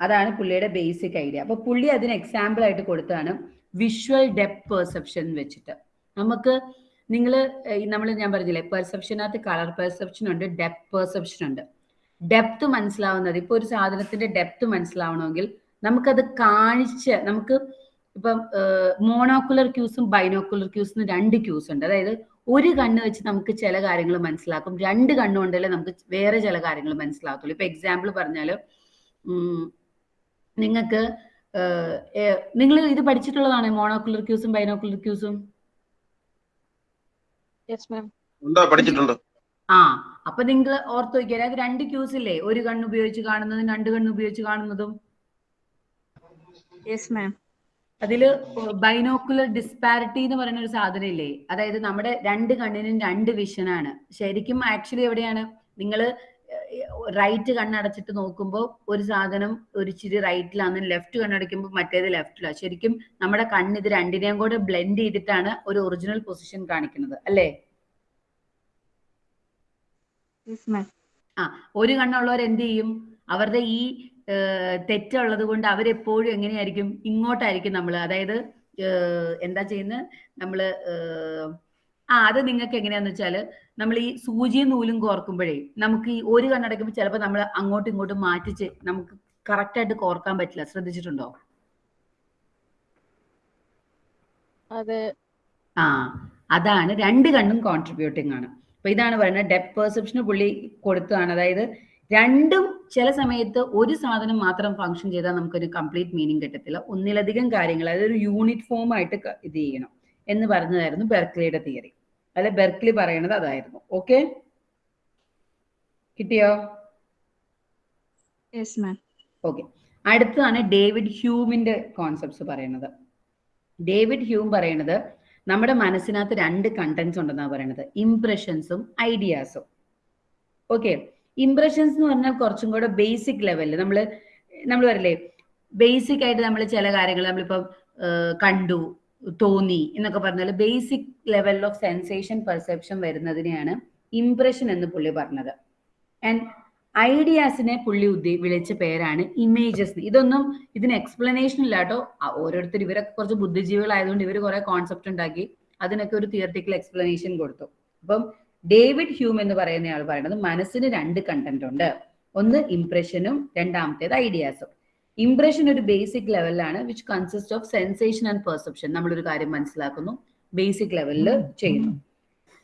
അതാണ് പുള്ളിയുടെ ബേസിക് ഐഡിയ അപ്പൊ പുള്ളി അതിന് എക്സാമ്പിൾ ആയിട്ട് കൊടുത്താണ് വിഷ്വൽ ഡെപ്ത് പെർസെപ്ഷൻ വെച്ചിട്ട്. നമുക്ക് നിങ്ങൾ നമ്മൾ ഞാൻ പറഞ്ഞില്ലേ പെർസെപ്ഷനകത്ത് കളർ പെർസെപ്ഷൻ ഉണ്ട് ഡെപ്ത് പെർസെപ്ഷൻ ഉണ്ട്. ഡെപ്ത് മനസ്സിലാവുന്നത് ഇപ്പൊ ഒരു സാധനത്തിന്റെ ഡെപ്ത് മനസ്സിലാവണമെങ്കിൽ നമുക്കത് കാണിച്ച് നമുക്ക് ഇപ്പം മോണോക്കുലർ ക്യൂസും ബൈനോക്കുലർ ക്യൂസും രണ്ട് ക്യൂസ് ഉണ്ട്. അതായത് ഒരു കണ്ണ് വെച്ച് നമുക്ക് ചില കാര്യങ്ങൾ മനസ്സിലാക്കും രണ്ട് കണ്ണുകൊണ്ടല്ലേ നമുക്ക് വേറെ ചില കാര്യങ്ങൾ മനസ്സിലാകത്തുള്ളൂ ഇപ്പൊ എക്സാമ്പിൾ പറഞ്ഞാൽ നിങ്ങൾക്ക് നിങ്ങൾ ഇത് പഠിച്ചിട്ടുള്ളതാണ് മോണോക്കുലർ ക്യൂസും ബൈനോക്കുലർ ക്യൂസും? യെസ് മാം ഉണ്ടോ പഠിച്ചിട്ടുണ്ട്. ആ അപ്പൊ നിങ്ങൾ ഓർത്ത് വയ്ക്കാൻ അത് രണ്ട് ക്യൂസ് ഇല്ലേ ഒരു കണ്ണ് ഉപയോഗിച്ച് കാണുന്നതും രണ്ട് കണ്ണ് ഉപയോഗിച്ച് കാണുന്നതും. അതിൽ ബൈനോക്കുലർ ഡിസ്പാരിറ്റി എന്ന് പറയുന്ന ഒരു സാധനം ഇല്ലേ അതായത് നമ്മുടെ രണ്ട് കണ്ണിനും രണ്ട് വിഷനാണ് ശരിക്കും ആക്ച്വലി എവിടെയാണ്? നിങ്ങൾ റൈറ്റ് കണ്ണടച്ചിട്ട് നോക്കുമ്പോൾ ഒരു സാധനം ഒരു ചിരി റൈറ്റിലാണ് ലെഫ്റ്റ് കണ്ണടയ്ക്കുമ്പോൾ മറ്റേത് ലെഫ്റ്റിലാണ് ശരിക്കും നമ്മുടെ കണ്ണ് ഇത് രണ്ടിനെയും കൂടെ ബ്ലെൻഡ് ചെയ്തിട്ടാണ് ഒരു ഒറിജിനൽ പൊസിഷൻ കാണിക്കുന്നത്. അല്ലേ? ആ ഒരു കണ്ണുള്ളവർ എന്ത് ചെയ്യും? അവരുടെ ഈ തെറ്റുള്ളത് കൊണ്ട് അവരെപ്പോഴും എങ്ങനെയായിരിക്കും? ഇങ്ങോട്ടായിരിക്കും നമ്മൾ അതായത് എന്താ ചെയ്യുന്നത് നമ്മൾ ആ അത് നിങ്ങൾക്ക് എങ്ങനെയാന്ന് വെച്ചാൽ നമ്മൾ ഈ സൂചിയും നൂലും കോർക്കുമ്പോഴേ നമുക്ക് ഈ ഒരു കണ്ണടയ്ക്കുമ്പോൾ ചിലപ്പോൾ നമ്മൾ അങ്ങോട്ടും ഇങ്ങോട്ടും മാറ്റിച്ച് നമുക്ക് കറക്റ്റ് ആയിട്ട് കോർക്കാൻ പറ്റില്ല. ശ്രദ്ധിച്ചിട്ടുണ്ടോ? അതെ. ആ അതാണ് രണ്ട് കണ്ണും കോൺട്രിബ്യൂട്ടിങ് ആണ്. അപ്പൊ ഇതാണ് പറയുന്നത് ഡെപ് പെർസെപ്ഷന് പുള്ളി കൊടുത്തതാണ്. അതായത് രണ്ടും ചില സമയത്ത് ഒരു സാധനം മാത്രം ഫങ്ഷൻ ചെയ്താൽ നമുക്കൊരു കംപ്ലീറ്റ് മീനിങ് കിട്ടത്തില്ല. ഒന്നിലധികം കാര്യങ്ങൾ അതായത് ഒരു യൂണിറ്റ് ഫോം ആയിട്ട് ഇത് ചെയ്യണം എന്ന് പറഞ്ഞതായിരുന്നു ബെർക്ലിയുടെ തിയറി അല്ലെ ബെർക്ലി പറയണത് അതായിരുന്നു. ഓക്കെ കിട്ടിയോ? ഓക്കെ അടുത്തതാണ് ഡേവിഡ് ഹ്യൂമിന്റെ കോൺസെപ്റ്റ്സ് പറയുന്നത് ഡേവിഡ് ഹ്യൂം പറയണത് നമ്മുടെ മനസ്സിനകത്ത് രണ്ട് കണ്ടന്റ്സ് ഉണ്ടെന്നാണ് പറയുന്നത് ഇംപ്രഷൻസും ഐഡിയാസും ഓക്കെ ഇംപ്രഷൻസ് എന്ന് പറഞ്ഞാൽ കുറച്ചും കൂടെ ബേസിക് ലെവലിൽ നമ്മൾ നമ്മൾ പറയില്ലേ? ബേസിക് ആയിട്ട് നമ്മൾ ചില കാര്യങ്ങൾ നമ്മളിപ്പം കണ്ടു തോന്നി എന്നൊക്കെ പറഞ്ഞാൽ basic level of sensation perception വരുന്നതിനെയാണ് impression എന്ന് പുള്ളി പറഞ്ഞത്. ആൻഡ് ഐഡിയാസിനെ പുള്ളി ഉദ്ദേ വിളിച്ച പേരാണ് ഇമേജസ് ഇതൊന്നും ഇതിന് എക്സ്പ്ലനേഷൻ ഇല്ല കേട്ടോ ഓരോരുത്തർ ഇവരൊക്കെ കുറച്ച് ബുദ്ധിജീവികളായതുകൊണ്ട് ഇവർ കുറെ കോൺസെപ്റ്റ് ഉണ്ടാക്കി അതിനൊക്കെ ഒരു തിയറട്ടിക്കൽ എക്സ്പ്ലനേഷൻ കൊടുത്തു. അപ്പം ഡേവിഡ് ഹ്യൂം എന്ന് പറയുന്ന ആൾ പറയുന്നത് മനസ്സിന് രണ്ട് കണ്ടന്റ് ഉണ്ട്. ഒന്ന് ഇംപ്രഷനും രണ്ടാമത്തേത് ഐഡിയാസും ഇംപ്രഷൻ ഒരു ബേസിക് ലെവലിലാണ് which consist of sensation and perception നമ്മളൊരു കാര്യം മനസ്സിലാക്കുന്നു. ബേസിക് ലെവലിൽ ചെയ്യുന്നു.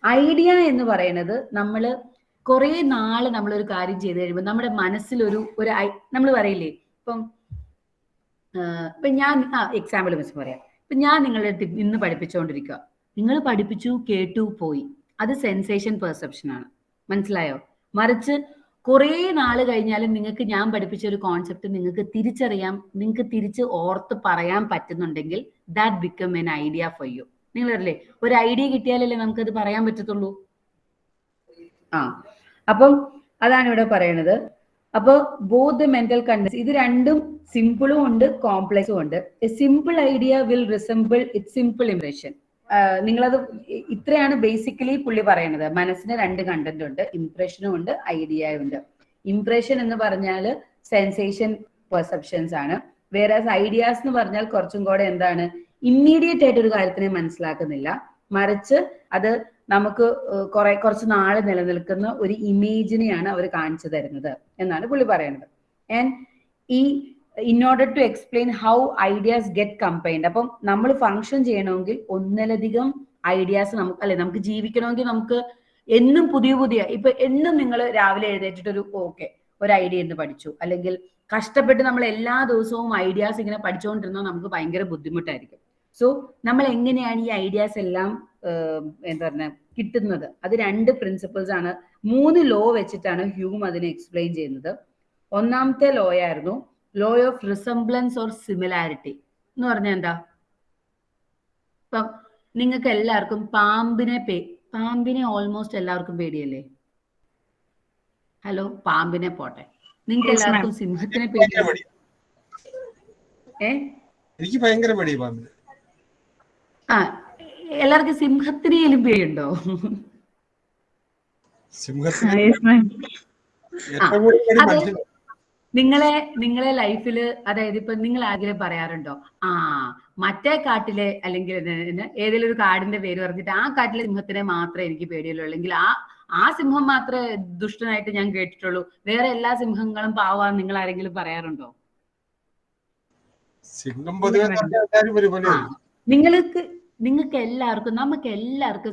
ഐഡിയ എന്ന് പറയുന്നത് നമ്മൾ കുറെ നാൾ നമ്മളൊരു കാര്യം ചെയ്ത് കഴിയുമ്പോൾ നമ്മുടെ മനസ്സിലൊരു ഒരു നമ്മൾ പറയില്ലേ? ഇപ്പം ഇപ്പൊ ഞാൻ ആ എക്സാമ്പിൾ വെച്ച് പറയാം. ഇപ്പൊ ഞാൻ നിങ്ങളുടെ അടുത്ത് ഇന്ന് പഠിപ്പിച്ചുകൊണ്ടിരിക്കുക നിങ്ങൾ പഠിപ്പിച്ചു കേട്ടു പോയി. അത് സെൻസേഷൻ പെർസെപ്ഷൻ ആണ്. മനസ്സിലായോ? മറിച്ച് കുറേ നാൾ കഴിഞ്ഞാലും നിങ്ങൾക്ക് ഞാൻ പഠിപ്പിച്ച ഒരു കോൺസെപ്റ്റ് നിങ്ങൾക്ക് തിരിച്ചറിയാം നിങ്ങൾക്ക് തിരിച്ച് ഓർത്ത് പറയാൻ പറ്റുന്നുണ്ടെങ്കിൽ that become an idea for you നിങ്ങൾ അറിയില്ലേ ഒരു ഐഡിയ കിട്ടിയാലല്ലേ നമുക്കത് പറയാൻ പറ്റത്തുള്ളൂ? ആ അപ്പം അതാണ് ഇവിടെ പറയണത്. അപ്പോൾ ബോത്ത് മെന്റൽ കണ്ടൻസ് ഇത് രണ്ടും സിമ്പിളും ഉണ്ട് കോംപ്ലക്സും ഉണ്ട്. A simple idea will resemble it simple impression നിങ്ങളത് ഇത്രയാണ് ബേസിക്കലി പുള്ളി പറയണത്. മനസ്സിന് രണ്ട് കണ്ടന്റ് ഉണ്ട്. ഇംപ്രഷനും ഉണ്ട് ഐഡിയയും ഉണ്ട്. ഇംപ്രഷൻ എന്ന് പറഞ്ഞാൽ സെൻസേഷൻ പെർസെപ്ഷൻസ് ആണ്. വേറെ ഐഡിയാസ് എന്ന് പറഞ്ഞാൽ കുറച്ചും കൂടെ എന്താണ്? ഇമ്മീഡിയറ്റ് ആയിട്ട് ഒരു കാര്യത്തിനെ മനസ്സിലാക്കുന്നില്ല. മറിച്ച് അത് നമുക്ക് കുറെ കുറച്ച് നാൾ നിലനിൽക്കുന്ന ഒരു ഇമേജിനെയാണ് അവർ കാണിച്ചു തരുന്നത് എന്നാണ് പുള്ളി പറയുന്നത് ആൻഡ് ഈ in order to explain how ideas get combined അപ്പം നമ്മൾ ഫങ്ഷൻ ചെയ്യണമെങ്കിൽ ഒന്നിലധികം ഐഡിയാസ് നമുക്ക് അല്ലെ നമുക്ക് ജീവിക്കണമെങ്കിൽ നമുക്ക് എന്നും പുതിയ പുതിയ ഇപ്പൊ എന്നും നിങ്ങൾ രാവിലെ എഴുന്നേറ്റിട്ട് ഒരു ഓക്കെ ഒരു ഐഡിയ എന്ന് പഠിച്ചു. അല്ലെങ്കിൽ കഷ്ടപ്പെട്ട് നമ്മൾ എല്ലാ ദിവസവും ഐഡിയാസ് ഇങ്ങനെ പഠിച്ചുകൊണ്ടിരുന്നാൽ നമുക്ക് ഭയങ്കര ബുദ്ധിമുട്ടായിരിക്കും. സോ നമ്മൾ എങ്ങനെയാണ് ഈ ഐഡിയാസ് എല്ലാം എന്താ പറഞ്ഞ കിട്ടുന്നത്? അത് രണ്ട് പ്രിൻസിപ്പിൾസ് ആണ്. മൂന്ന് ലോ വെച്ചിട്ടാണ് ഹ്യൂം അതിനെ എക്സ്പ്ലെയിൻ ചെയ്യുന്നത്. ഒന്നാമത്തെ ലോ ആയിരുന്നു law of resemblance or similarity എന്ന് പറഞ്ഞാൽ എന്താ? ഇപ്പം നിങ്ങൾക്ക് എല്ലാവർക്കും പാമ്പിനെ പേ പാമ്പിനെ ഓൾമോസ്റ്റ് എല്ലാവർക്കും പേടിയല്ലേ? ഹലോ പാമ്പിനെ പോട്ടെ. നിങ്ങൾക്ക് എല്ലാവർക്കും സിംഹത്തിനെ പേടി പേടിയല്ലേ മടി ഏ? എനിക്ക് ഭയങ്കര മടി പാമ്പിന്. ആ എല്ലാവർക്കും സിംഹത്തിനെയും പേടിയുണ്ടോ? സിംഹത്തിന് നിങ്ങളെ നിങ്ങളെ ലൈഫിൽ അതായത് ഇപ്പൊ നിങ്ങൾ ആഗ്രഹം പറയാറുണ്ടോ? ആ മറ്റേ കാട്ടിലെ അല്ലെങ്കിൽ ഏതെങ്കിലും ഒരു കാടിന്റെ പേര് പറഞ്ഞിട്ട് ആ കാട്ടിലെ സിംഹത്തിനെ മാത്രമേ എനിക്ക് പേടിയുള്ളൂ. അല്ലെങ്കിൽ ആ ആ സിംഹം മാത്രമേ ദുഷ്ടനായിട്ട് ഞാൻ കേട്ടിട്ടുള്ളൂ. വേറെ എല്ലാ സിംഹങ്ങളും പാവാന്ന് നിങ്ങൾ ആരെങ്കിലും പറയാറുണ്ടോ? സിംഹം നിങ്ങൾക്ക് നിങ്ങൾക്ക് എല്ലാവർക്കും നമുക്ക് എല്ലാവർക്കും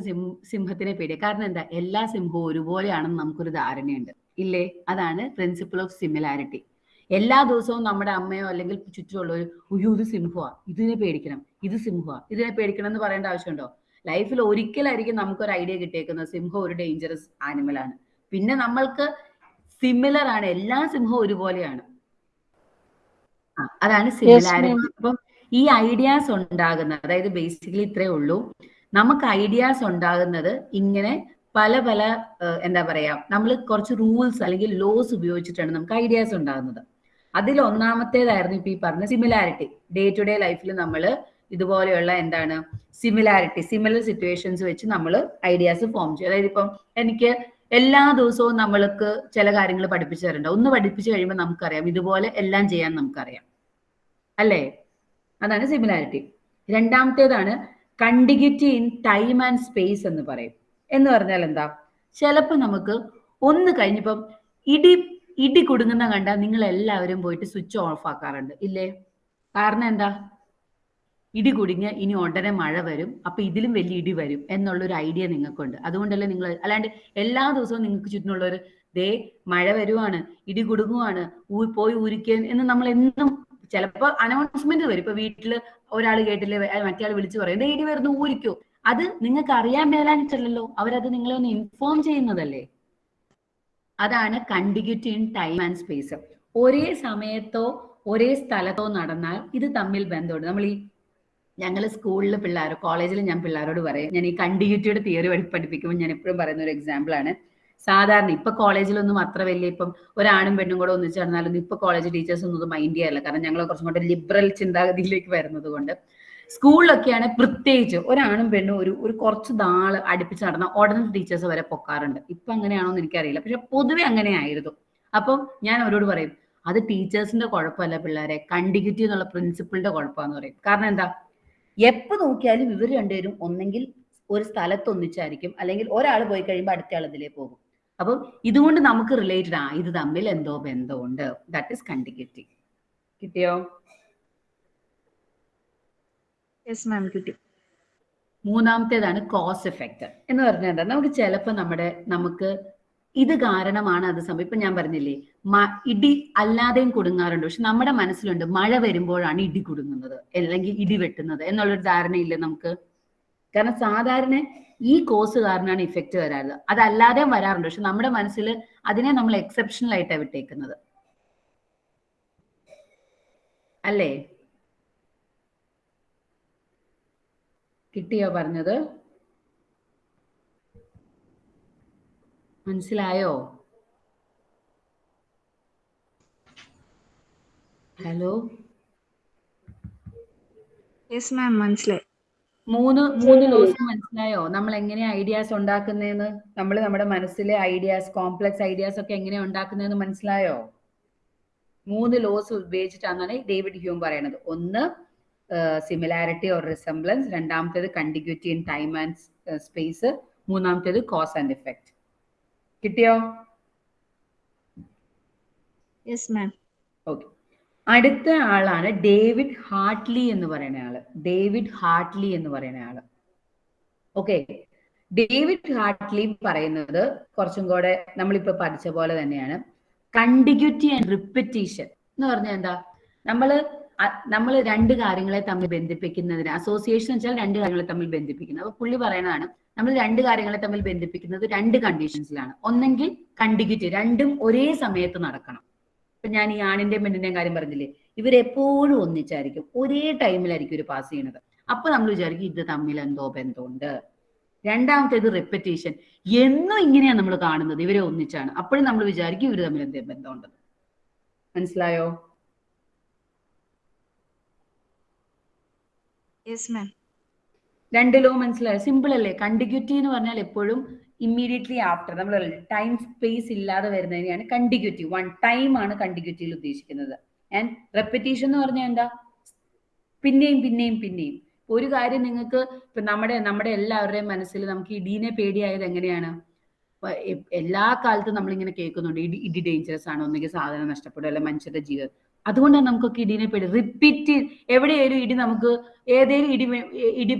സിംഹത്തിനെ പേടിയാ. കാരണം എന്താ? എല്ലാ സിംഹവും ഒരുപോലെയാണെന്ന് നമുക്കൊരു ധാരണയുണ്ട്. ഇല്ലേ? അതാണ് പ്രിൻസിപ്പിൾ ഓഫ് സിമിലാരിറ്റി എല്ലാ ദിവസവും നമ്മുടെ അമ്മയോ അല്ലെങ്കിൽ ചുറ്റുമുള്ളവർ അയ്യോ ഇത് സിംഹുവ ഇതിനെ പേടിക്കണം ഇത് സിംഹുവ ഇതിനെ പേടിക്കണം എന്ന് പറയേണ്ട ആവശ്യമുണ്ടോ? ലൈഫിൽ ഒരിക്കലായിരിക്കും നമുക്കൊരു ഐഡിയ കിട്ടിയേക്കുന്നത് സിംഹം ഒരു ഡേഞ്ചറസ് ആനിമൽ ആണ്. പിന്നെ നമ്മൾക്ക് സിമിലർ ആണ് എല്ലാ സിംഹവും ഒരുപോലെയാണ്. അതാണ് സിമിലാരിറ്റി അപ്പം ഈ ഐഡിയാസ് ഉണ്ടാകുന്നത് അതായത് ബേസിക്കലി ഇത്രേ ഉള്ളൂ. നമുക്ക് ഐഡിയാസ് ഉണ്ടാകുന്നത് ഇങ്ങനെ പല പല എന്താ പറയാ നമ്മൾ കുറച്ച് റൂൾസ് അല്ലെങ്കിൽ ലോസ് ഉപയോഗിച്ചിട്ടാണ് നമുക്ക് ഐഡിയാസ് ഉണ്ടാകുന്നത്. അതിൽ ഒന്നാമത്തേതായിരുന്നു ഇപ്പൊ ഈ പറഞ്ഞ സിമിലാരിറ്റി ഡേ ടു ഡേ ലൈഫിൽ നമ്മൾ ഇതുപോലെയുള്ള എന്താണ്? സിമിലാരിറ്റി സിമിലർ സിറ്റുവേഷൻസ് വെച്ച് നമ്മൾ ഐഡിയാസ് ഫോം ചെയ്യും. അതായത് ഇപ്പം എനിക്ക് എല്ലാ ദിവസവും നമ്മൾക്ക് ചില കാര്യങ്ങൾ പഠിപ്പിച്ചു തരണ്ട ഒന്ന് പഠിപ്പിച്ചു കഴിയുമ്പോൾ നമുക്കറിയാം. ഇതുപോലെ എല്ലാം ചെയ്യാൻ നമുക്കറിയാം. അല്ലേ? അതാണ് similarity രണ്ടാമത്തേതാണ് contiguity in time and space എന്ന് പറയും. എന്ന് പറഞ്ഞാൽ എന്താ? ചിലപ്പോൾ നമുക്ക് ഒന്ന് കഴിഞ്ഞപ്പം ഇടി ഇടി കുടുങ്ങുന്ന കണ്ടാൽ നിങ്ങൾ എല്ലാവരും പോയിട്ട് സ്വിച്ച് ഓഫ് ആക്കാറുണ്ട്. ഇല്ലേ? കാരണം എന്താ? ഇടി കുടുങ്ങിയ ഇനി ഉടനെ മഴ വരും അപ്പൊ ഇതിലും വലിയ ഇടി വരും എന്നുള്ളൊരു ഐഡിയ നിങ്ങൾക്കുണ്ട്. അതുകൊണ്ടല്ലേ നിങ്ങൾ അല്ലാണ്ട് എല്ലാ ദിവസവും നിങ്ങൾക്ക് ചുറ്റിനുള്ളൊരു ദേ മഴ വരുവാണ് ഇടി കുടുങ്ങുവാണ് പോയി ഊരിക്കാൻ എന്ന് നമ്മൾ എന്നും ചിലപ്പോൾ അനൗൺസ്മെന്റ് വരും. ഇപ്പൊ വീട്ടിൽ ഒരാൾ കേട്ടില്ലേ മറ്റേ വിളിച്ചു പറയും ദേ ഇടി വരുന്നു ഊരിക്കോ. അത് നിങ്ങൾക്ക് അറിയാൻ മേലാഞ്ഞിട്ടല്ലല്ലോ. അവരത് നിങ്ങളെ ഒന്ന് ഇൻഫോം ചെയ്യുന്നതല്ലേ? അതാണ് contiguity in time and space ഒരേ സമയത്തോ ഒരേ സ്ഥലത്തോ നടന്നാൽ ഇത് തമ്മിൽ ബന്ധമുണ്ട്. നമ്മൾ ഈ ഞങ്ങൾ സ്കൂളിൽ പിള്ളേർ കോളേജിൽ ഞാൻ പിള്ളേരോട് പറയും ഞാൻ ഈ കണ്ടിഗ്യൂറ്റിയുടെ തിയറി പഠിപ്പിക്കുമ്പോൾ ഞാൻ എപ്പോഴും പറയുന്ന ഒരു എക്സാമ്പിൾ ആണ്. സാധാരണ ഇപ്പൊ കോളേജിലൊന്നും അത്ര വലിയ ഇപ്പം ഒരാണും പെണ്ണും കൂടെ ഒന്നിച്ച് നടന്നാലൊന്നും ഇപ്പൊ കോളേജ് ടീച്ചേഴ്സ് ഒന്നും മൈൻഡ് ചെയ്യാറില്ല. കാരണം ഞങ്ങൾ കുറച്ചും കൂടെ ലിബറൽ ചിന്താഗതിയിലേക്ക് വരുന്നത് കൊണ്ട്. സ്കൂളിലൊക്കെയാണ് പ്രത്യേകിച്ച് ഒരാണും പെണ്ണും ഒരു ഒരു കുറച്ച് നാൾ അടുപ്പിച്ച് നടന്ന ഉടനെ ടീച്ചേഴ്സ് വരെ പൊക്കാറുണ്ട്. ഇപ്പൊ അങ്ങനെയാണോ എന്ന് എനിക്കറിയില്ല. പക്ഷെ പൊതുവെ അങ്ങനെയായിരുന്നു അപ്പം ഞാൻ അവരോട് പറയും അത് ടീച്ചേഴ്സിന്റെ കുഴപ്പമല്ല പിള്ളേരെ. കണ്ടിഗിറ്റി എന്നുള്ള പ്രിൻസിപ്പിളിന്റെ കുഴപ്പമാന്ന് പറയും. കാരണം എന്താ? എപ്പോ നോക്കിയാലും ഇവർ രണ്ടുപേരും ഒന്നെങ്കിൽ ഒരു സ്ഥലത്ത് ഒന്നിച്ചായിരിക്കും. അല്ലെങ്കിൽ ഒരാൾ പോയി കഴിയുമ്പോൾ അടുത്ത ആൾ ഇതിലേ പോകും. അപ്പം ഇതുകൊണ്ട് നമുക്ക് റിലേറ്റഡ് ആ ഇത് തമ്മിൽ എന്തോ ബന്ധമുണ്ട്. ദാറ്റ് ഇസ് കണ്ടിഗിറ്റി കിട്ടിയോ? യെസ് മാം കിട്ടി. മൂന്നാമത്തേതാണ് കോസ് എഫക്റ്റ് എന്ന് പറഞ്ഞാൽ എന്താ നമുക്ക് ചിലപ്പോൾ നമ്മുടെ നമുക്ക് ഇത് കാരണമാണ് അത് സംഭവം. ഇപ്പൊ ഞാൻ പറഞ്ഞില്ലേ ഇടി അല്ലാതെയും കുടുങ്ങാറുണ്ട്. പക്ഷെ നമ്മുടെ മനസ്സിലുണ്ട് മഴ വരുമ്പോഴാണ് ഇടി കുടുങ്ങുന്നത് അല്ലെങ്കിൽ ഇടി വെട്ടുന്നത് എന്നുള്ളൊരു ധാരണയില്ല നമുക്ക്? കാരണം സാധാരണ ഈ കോസ് കാരണമാണ് ഇഫക്റ്റ് വരാറ്. അതല്ലാതെയും വരാറുണ്ട്. പക്ഷെ നമ്മുടെ മനസ്സിൽ അതിനെ നമ്മൾ എക്സെപ്ഷണൽ ആയിട്ടാണ് വിട്ടേക്കുന്നത്. അല്ലേ? കിട്ടിയോ പറഞ്ഞത്? മനസ്സിലായോ? ഹലോ? യെസ് മാം മനസ്സിലായി. മൂന്ന് മൂന്ന് ലോസ് മനസ്സിലായോ? നമ്മൾ എങ്ങനെ ഐഡിയാസ് ഉണ്ടാക്കുന്നതെന്ന് നമ്മൾ നമ്മുടെ മനസ്സിലെ ഐഡിയാസ് കോംപ്ലക്സ് ഐഡിയാസ് ഒക്കെ എങ്ങനെ ഉണ്ടാക്കുന്നതെന്ന് മനസ്സിലായോ? മൂന്ന് ലോസ് ഉപയോഗിച്ചിട്ടാണെന്നാണ് ഡേവിഡ് ഹ്യൂം പറയുന്നത് ഒന്ന് സിമിലാരിറ്റി ഓർ റിസംബ്ലൻസ് രണ്ടാമത്തേത് contiguity in time and space മൂന്നാമത്തേത് കോസ് ആൻഡ് ഇഫക്റ്റ് കിട്ടിയോ? യെസ് മാം ഓക്കെ അടുത്ത ആളാണ് ഡേവിഡ് ഹാർട്ട്ലി എന്ന് പറയുന്ന ആൾ. ഡേവിഡ് ഹാർട്ട്ലി എന്ന് പറയുന്ന ആൾ. ഓക്കെ ഡേവിഡ് ഹാർട്ട്ലി പറയുന്നത് കുറച്ചും കൂടെ നമ്മളിപ്പോ പഠിച്ച പോലെ തന്നെയാണ്. കണ്ടിഗ്യൂറ്റി ആൻഡ് റിപ്പറ്റീഷൻ എന്ന് പറഞ്ഞാൽ എന്താ? നമ്മൾ നമ്മൾ രണ്ട് കാര്യങ്ങളെ തമ്മിൽ ബന്ധിപ്പിക്കുന്നതിന് അസോസിയേഷൻ വെച്ചാൽ രണ്ട് കാര്യങ്ങളെ തമ്മിൽ ബന്ധിപ്പിക്കുന്നത്. അപ്പൊ പുള്ളി പറയുന്നതാണ് നമ്മൾ രണ്ട് കാര്യങ്ങളെ തമ്മിൽ ബന്ധിപ്പിക്കുന്നത് രണ്ട് കണ്ടീഷൻസിലാണ് ഒന്നെങ്കിൽ കണ്ടിന്യൂറ്റി രണ്ടും ഒരേ സമയത്ത് നടക്കണം. ഇപ്പൊ ഞാൻ ഈ ആണിന്റെയും പെണ്ണിന്റെയും കാര്യം പറഞ്ഞില്ലേ ഇവരെപ്പോഴും ഒന്നിച്ചായിരിക്കും. ഒരേ ടൈമിലായിരിക്കും ഒരു പാസ് ചെയ്യണത്. അപ്പൊ നമ്മൾ വിചാരിക്കും ഇത് തമ്മിൽ എന്തോ ബന്ധമുണ്ട്. രണ്ടാമത്തേത് റെപ്പറ്റീഷൻ എന്നും ഇങ്ങനെയാണ് നമ്മൾ കാണുന്നത്. ഇവരെ ഒന്നിച്ചാണ്. അപ്പോഴും നമ്മൾ വിചാരിക്കും ഇവർ തമ്മിൽ എന്തേ ബന്ധമുണ്ടെന്ന്. മനസ്സിലായോ? യെസ് മാം രണ്ട് ലോ മനസ്സിലായോ? സിമ്പിൾ അല്ലേ? കണ്ടിഗ്യൂറ്റി എന്ന് പറഞ്ഞാൽ എപ്പോഴും ഇമ്മീഡിയറ്റ്ലി ആഫ്റ്റർ നമ്മൾ ടൈം സ്പേസ് ഇല്ലാതെ വരുന്നതിനെയാണ് കണ്ടിഗ്യൂറ്റി വൺ ടൈം ആണ് കണ്ടിഗ്യൂറ്റിയിൽ ഉദ്ദേശിക്കുന്നത്. ആൻഡ് റെപ്പറ്റീഷൻ എന്ന് പറഞ്ഞാൽ എന്താ? പിന്നെയും പിന്നെയും പിന്നെയും. ഒരു കാര്യം നിങ്ങൾക്ക് ഇപ്പൊ നമ്മുടെ നമ്മുടെ എല്ലാവരുടെയും മനസ്സിൽ നമുക്ക് ഇടീനെ പേടിയായത് എങ്ങനെയാണ്? എല്ലാ കാലത്തും നമ്മളിങ്ങനെ കേൾക്കുന്നുണ്ട്. ഇടി ഇടി ഡേഞ്ചറസ് ആണ്. ഒന്നുകിൽ സാധനം നഷ്ടപ്പെടും. അല്ലെ മനുഷ്യരുടെ ജീവൻ. അതുകൊണ്ടാണ് നമുക്കൊക്കെ ഇടീനെ പേടി. റിപ്പീറ്റ് എവിടെയായാലും ഇടി നമുക്ക് ഏതേലും ഇടി ഇടി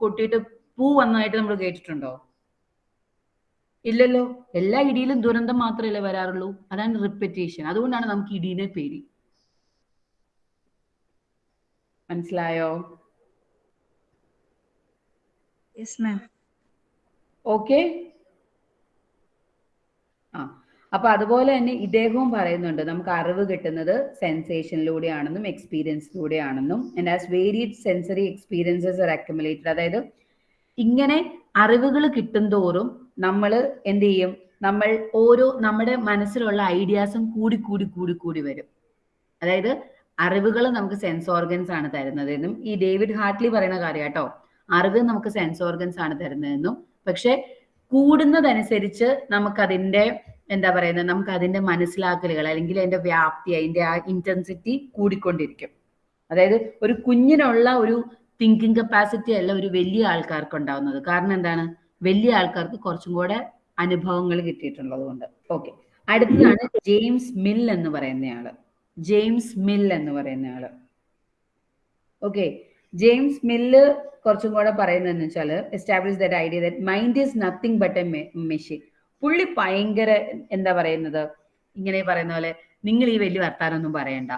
കൊട്ടിയിട്ട് പൂ വന്നതായിട്ട് നമ്മൾ കേട്ടിട്ടുണ്ടോ? ഇല്ലല്ലോ. എല്ലാ ഇടിയിലും ദുരന്തം മാത്രമല്ലേ വരാറുള്ളൂ. അതാണ് റിപ്പറ്റേഷൻ അതുകൊണ്ടാണ് നമുക്ക് ഇടീനെ പേടി. മനസ്സിലായോ? ഓക്കെ ആ. അപ്പൊ അതുപോലെ തന്നെ ഇദ്ദേഹവും പറയുന്നുണ്ട് നമുക്ക് അറിവ് കിട്ടുന്നത് സെൻസേഷനിലൂടെയാണെന്നും എക്സ്പീരിയൻസിലൂടെയാണെന്നും and as varied sensory experiences are accumulated അതായത് ഇങ്ങനെ അറിവുകൾ കിട്ടും തോറും നമ്മൾ എന്ത് ചെയ്യും? നമ്മൾ ഓരോ നമ്മുടെ മനസ്സിലുള്ള ഐഡിയാസും കൂടി കൂടി കൂടി കൂടി വരും. അതായത് അറിവുകൾ നമുക്ക് സെൻസ് ഓർഗൻസ് ആണ് തരുന്നതെന്നും ഈ ഡേവിഡ് ഹാർട്ട്ലി പറയുന്ന കാര്യം കേട്ടോ അറിവ് നമുക്ക് സെൻസ് ഓർഗൻസ് ആണ് തരുന്നതെന്നും. പക്ഷെ കൂടുന്നതനുസരിച്ച് നമുക്കതിന്റെ എന്താ പറയുന്നത്? നമുക്ക് അതിന്റെ മനസ്സിലാക്കലുകൾ അല്ലെങ്കിൽ അതിന്റെ വ്യാപ്തി അതിന്റെ ആ ഇന്റൻസിറ്റി കൂടിക്കൊണ്ടിരിക്കും. അതായത് ഒരു കുഞ്ഞിനുള്ള ഒരു തിങ്കിങ് കപ്പാസിറ്റി അല്ല ഒരു വലിയ ആൾക്കാർക്ക് ഉണ്ടാവുന്നത്. കാരണം എന്താണ്? വലിയ ആൾക്കാർക്ക് കുറച്ചും കൂടെ അനുഭവങ്ങൾ കിട്ടിയിട്ടുള്ളത് കൊണ്ട്. ഓക്കെ അടുത്തതാണ് ജെയിംസ് മിൽ എന്ന് പറയുന്നയാൾ. ജെയിംസ് മിൽ എന്ന് പറയുന്നയാൾ. ഓക്കെ ജെയിംസ് മില്ല് കുറച്ചും കൂടെ പറയുന്നതെന്ന് വെച്ചാൽ establish the idea that mind is nothing but a machine പുള്ളി ഭയങ്കര എന്താ പറയുന്നത്? ഇങ്ങനെ പറയുന്ന പോലെ നിങ്ങൾ ഈ വലിയ വർത്താനൊന്നും പറയണ്ട.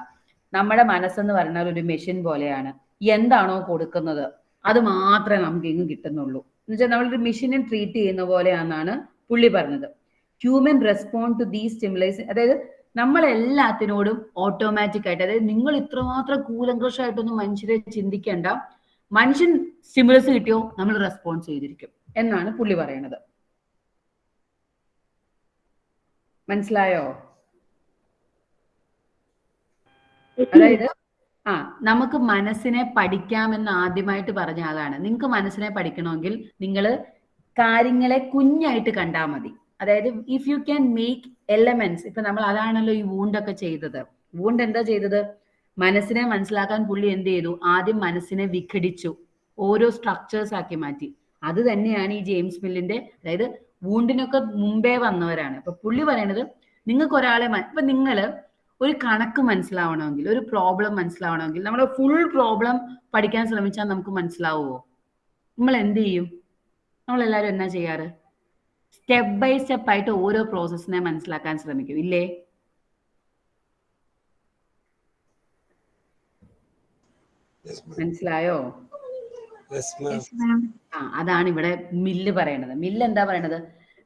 നമ്മുടെ മനസ്സെന്ന് പറഞ്ഞാൽ ഒരു മെഷീൻ പോലെയാണ്. എന്താണോ കൊടുക്കുന്നത്? അത് മാത്രമേ നമുക്ക് ഇങ്ങ് കിട്ടുന്നുള്ളൂ. എന്ന് വെച്ചാൽ നമ്മളൊരു മെഷീനെ ട്രീറ്റ് ചെയ്യുന്ന പോലെയാണെന്നാണ് പുള്ളി പറഞ്ഞത്. Human respond to these stimuli അതായത് നമ്മളെല്ലാത്തിനോടും ഓട്ടോമാറ്റിക് ആയിട്ട് അതായത് നിങ്ങൾ ഇത്രമാത്രം കൂലങ്കോഷമായിട്ടൊന്നും മനുഷ്യരെ ചിന്തിക്കേണ്ട. മനുഷ്യൻ സ്റ്റിമുലസ് കിട്ടിയോ നമ്മൾ റെസ്പോൺസ് ചെയ്തിരിക്കും എന്നാണ് പുള്ളി പറയണത് മനസ്സിലായോ? അതായത് ആ നമുക്ക് മനസ്സിനെ പഠിക്കാമെന്ന് ആദ്യമായിട്ട് പറഞ്ഞ ആളാണ്. നിങ്ങൾക്ക് മനസ്സിനെ പഠിക്കണമെങ്കിൽ നിങ്ങൾ കാര്യങ്ങളെ കുഞ്ഞായിട്ട് കണ്ടാൽ മതി. അതായത് if you can make elements ഇപ്പൊ നമ്മൾ അതാണല്ലോ ഈ വൂണ്ടൊക്കെ ചെയ്തത്. വൂണ്ട് എന്താ ചെയ്തത്? മനസ്സിനെ മനസ്സിലാക്കാൻ പുള്ളി എന്ത് ചെയ്തു? ആദ്യം മനസ്സിനെ വിഘടിച്ചു. ഓരോ സ്ട്രക്ചേഴ്സ് ആക്കി മാറ്റി. അത് തന്നെയാണ് ഈ ജെയിംസ് മില്ലിന്റെ അതായത് വൂണ്ടിനൊക്കെ മുമ്പേ വന്നവരാണ്. അപ്പൊ പുള്ളി പറയണത് നിങ്ങൾക്ക് ഒരാളെ ഇപ്പൊ നിങ്ങൾ ഒരു കണക്ക് മനസ്സിലാവണമെങ്കിൽ ഒരു പ്രോബ്ലം മനസ്സിലാവണമെങ്കിൽ നമ്മൾ ഫുൾ പ്രോബ്ലം പഠിക്കാൻ ശ്രമിച്ചാൽ നമുക്ക് മനസ്സിലാവുമോ നമ്മൾ എന്ത് ചെയ്യും? നമ്മൾ എല്ലാവരും എന്നാ ചെയ്യാറ്? സ്റ്റെപ്പ് ബൈ സ്റ്റെപ്പ് ആയിട്ട് ഓരോ പ്രോസസ്സിനെ മനസ്സിലാക്കാൻ ശ്രമിക്കും. ഇല്ലേ? മനസ്സിലായോ? അതാണ് ഇവിടെ മില്ല് പറയണത്. മില്ല് എന്താ പറയണത്?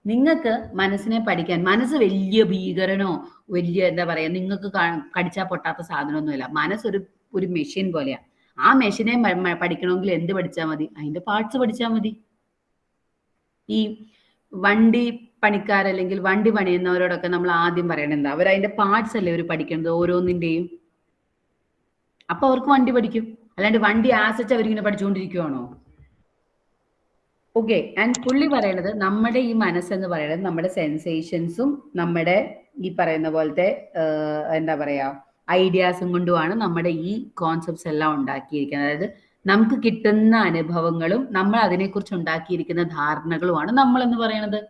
നിങ്ങൾക്ക് മനസ്സിനെ പഠിക്കാൻ മനസ്സ് വലിയ ഭീകരനോ വലിയ എന്താ പറയാ നിങ്ങൾക്ക് കടിച്ചാൽ പൊട്ടാത്ത സാധനമൊന്നുമില്ല. മനസ്സൊരു ഒരു മെഷീൻ പോലെയാ. ആ മെഷീനെ പഠിക്കണമെങ്കിൽ എന്ത് പഠിച്ചാൽ മതി? അതിന്റെ പാർട്സ് പഠിച്ചാൽ മതി. ഈ വണ്ടി പണിക്കാരല്ലെങ്കിൽ വണ്ടി പണിയുന്നവരോടൊക്കെ നമ്മൾ ആദ്യം പറയണത് എന്താ? അവർ അതിന്റെ പാർട്സ് അല്ലേ അവർ പഠിക്കുന്നത് ഓരോന്നിന്റെയും അപ്പൊ അവർക്ക് വണ്ടി പഠിക്കും. അല്ലാണ്ട് വണ്ടി ആസച്ച് അവരിങ്ങനെ പഠിച്ചുകൊണ്ടിരിക്കുവാണോ? ഓക്കെ ആൻഡ് പുള്ളി പറയണത് നമ്മുടെ ഈ മനസ്സെന്ന് പറയുന്നത് നമ്മുടെ സെൻസേഷൻസും നമ്മുടെ ഈ പറയുന്ന പോലത്തെ എന്താ പറയാ ഐഡിയാസും കൊണ്ടുമാണ് നമ്മുടെ ഈ കോൺസെപ്റ്റ്സ് എല്ലാം ഉണ്ടാക്കിയിരിക്കുന്നത്. അതായത് നമുക്ക് കിട്ടുന്ന അനുഭവങ്ങളും നമ്മൾ അതിനെക്കുറിച്ച് ഉണ്ടാക്കിയിരിക്കുന്ന ധാരണകളുമാണ് നമ്മൾ എന്ന് പറയണത്.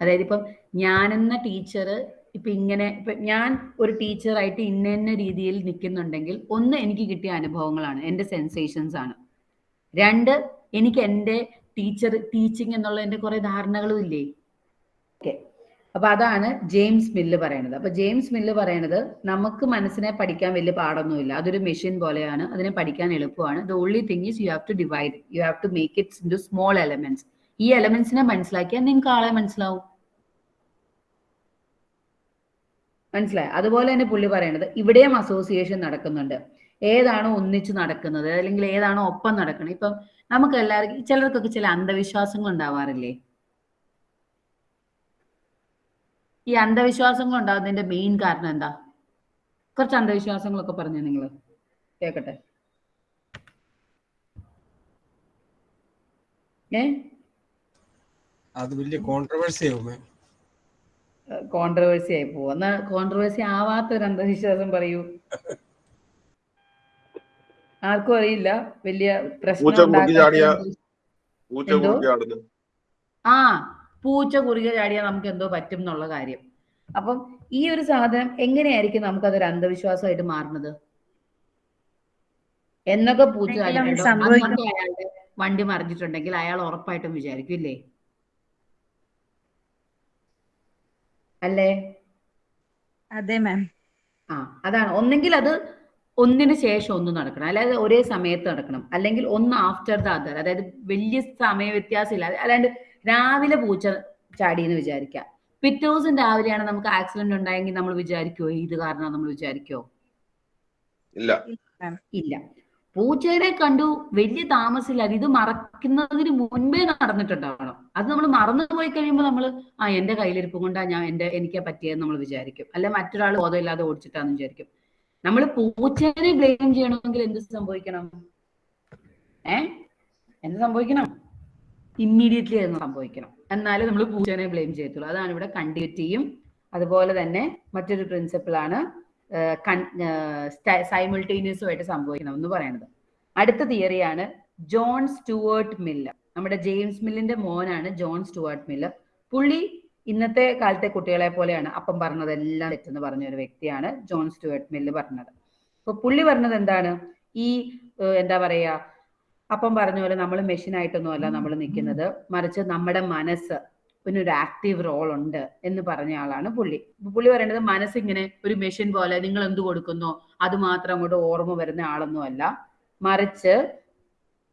അതായത് ഇപ്പം ഞാനെന്ന ടീച്ചർ ഇപ്പൊ ഇങ്ങനെ ഇപ്പൊ ഞാൻ ഒരു ടീച്ചറായിട്ട് ഇന്ന രീതിയിൽ നിൽക്കുന്നുണ്ടെങ്കിൽ ഒന്ന് എനിക്ക് കിട്ടിയ അനുഭവങ്ങളാണ് എന്റെ സെൻസേഷൻസ് ആണ്. രണ്ട് എനിക്ക് എന്റെ ടീച്ചർ ടീച്ചിങ് എന്നുള്ള എന്റെ കുറെ ധാരണകളും ഇല്ലേ? ഓക്കെ. അപ്പൊ അതാണ് ജെയിംസ് മില്ല് പറയണത്. അപ്പൊ ജെയിംസ് മില്ല് പറയണത് നമുക്ക് മനസ്സിനെ പഠിക്കാൻ വലിയ പാടൊന്നുമില്ല. അതൊരു മെഷീൻ പോലെയാണ്. അതിനെ പഠിക്കാൻ എളുപ്പമാണ്. The only thing is you have to divide you have to make its in small elements ഈ എലമെന്റ്സിനെ മനസ്സിലാക്കിയാൽ നിങ്ങൾക്ക് ആളെ മനസ്സിലാവും. മനസ്സിലായി? അതുപോലെ തന്നെ പുള്ളി പറയണത് ഇവിടെയും അസോസിയേഷൻ നടക്കുന്നുണ്ട്. ഏതാണോ ഒന്നിച്ചു നടക്കുന്നത് അല്ലെങ്കിൽ ഏതാണോ ഒപ്പം നടക്കുന്നത് ഇപ്പം നമുക്ക് എല്ലാവർക്കും ചിലർക്കൊക്കെ ചില അന്ധവിശ്വാസങ്ങൾ ഉണ്ടാവാറില്ലേ? ഈ അന്ധവിശ്വാസങ്ങൾ ഉണ്ടാകുന്നതിന്റെ മെയിൻ കാരണം എന്താ? കുറച്ച് അന്ധവിശ്വാസങ്ങളൊക്കെ പറഞ്ഞു നിങ്ങൾ കേക്കട്ടെ. ഏ? അത് വലിയ കോൺട്രവേഴ്സി ആവും. മാം കോൺട്രവേഴ്സി ആയി പോവും. എന്നാ കോൺട്രവേഴ്സി ആവാത്ത ഒരു അന്ധവിശ്വാസം പറയൂ. ആർക്കും അറിയില്ല. വലിയ പ്രശ്നം? ആ പൂച്ച കുറുകെ ചാടിയാൽ നമുക്ക് എന്തോ പറ്റും എന്നുള്ള കാര്യം. അപ്പം ഈ ഒരു സാധനം എങ്ങനെയായിരിക്കും നമുക്ക് അതൊരു അന്ധവിശ്വാസമായിട്ട് മാറുന്നത്? എന്നൊക്കെ പൂച്ച. അയാളുടെ വണ്ടി മറിഞ്ഞിട്ടുണ്ടെങ്കിൽ അയാൾ ഉറപ്പായിട്ടും വിചാരിക്കും ഇല്ലേ? അല്ലേ? അതെ മാം ആ അതാണ്. ഒന്നെങ്കിൽ അത് ഒന്നിന് ശേഷം ഒന്ന് നടക്കണം. അല്ലാതെ ഒരേ സമയത്ത് നടക്കണം. അല്ലെങ്കിൽ ഒന്ന് ആഫ്റ്റർ ദ അതർ അതായത് വലിയ സമയ വ്യത്യാസം ഇല്ല അല്ലാണ്ട് രാവിലെ പൂച്ച ചാടി എന്ന് വിചാരിക്കാം പിറ്റേ ദിവസം രാവിലെയാണ് നമുക്ക് ആക്സിഡന്റ് ഉണ്ടായെങ്കിൽ നമ്മൾ വിചാരിക്കുവോ? ഇത് കാരണം നമ്മൾ വിചാരിക്കുവോ? ഇല്ല. ഇല്ല. പൂച്ചേനെ കണ്ടു വലിയ താമസില്ലാതെ ഇത് മറക്കുന്നതിന് മുൻപേ നടന്നിട്ടുണ്ടാവണം. അത് നമ്മൾ മറന്നു പോയി കഴിയുമ്പോൾ നമ്മൾ ആ എന്റെ കയ്യിലിരിപ്പ് കൊണ്ടാ ഞാൻ എന്റെ എനിക്ക് പറ്റിയെന്ന് നമ്മൾ വിചാരിക്കും. അല്ല മറ്റൊരാൾ ബോധമില്ലാതെ ഓടിച്ചിട്ടാന്ന് വിചാരിക്കും. നമ്മൾ പൂച്ചേനെ ബ്ലെയിം ചെയ്യണമെങ്കിൽ എന്ത് സംഭവിക്കണം? ഏ? എന്ത് സംഭവിക്കണം? ഇമ്മീഡിയറ്റ്ലി എന്ന് സംഭവിക്കണം. എന്നാലേ നമ്മൾ പൂച്ചേനെ ബ്ലെയിം ചെയ്യത്തുള്ളൂ. അതാണ് ഇവിടെ കണ്ടിന്യൂറ്റിയും അതുപോലെ തന്നെ മറ്റൊരു പ്രിൻസിപ്പിളാണ് സൈമിൾട്ടേനിയസും ആയിട്ട് സംഭവിക്കണം എന്ന് പറയുന്നത് അടുത്ത തിയറിയാണ് ജോൺ സ്റ്റുവേർട്ട് മില്ലർ. നമ്മുടെ ജെയിംസ് മില്ലിന്റെ മോനാണ് ജോൺ സ്റ്റുവേർട്ട് മില്ലർ. പുള്ളി ഇന്നത്തെ കാലത്തെ കുട്ടികളെ പോലെയാണ് അപ്പം പറഞ്ഞതെല്ലാം തെറ്റെന്ന് പറഞ്ഞ ഒരു വ്യക്തിയാണ് ജോൺ സ്റ്റുവേർട്ട് മില്ല് പറഞ്ഞത്. അപ്പൊ പുള്ളി പറഞ്ഞത് എന്താണ്? ഈ എന്താ പറയാ അപ്പം പറഞ്ഞ പോലെ നമ്മൾ മെഷീനായിട്ടൊന്നുമല്ല അല്ല നമ്മൾ നിൽക്കുന്നത്. മറിച്ച് നമ്മുടെ മനസ്സ് ഒരു ആക്റ്റീവ് റോൾ ഉണ്ട് എന്ന് പറഞ്ഞ ആളാണ് പുള്ളി. പുള്ളി പറയേണ്ടത് മനസ്സിങ്ങനെ ഒരു മെഷീൻ പോലെ നിങ്ങൾ എന്ത് കൊടുക്കുന്നു? അത് മാത്രം അങ്ങോട്ട് ഓർമ്മ വരുന്ന ആളൊന്നും അല്ല. മറിച്ച്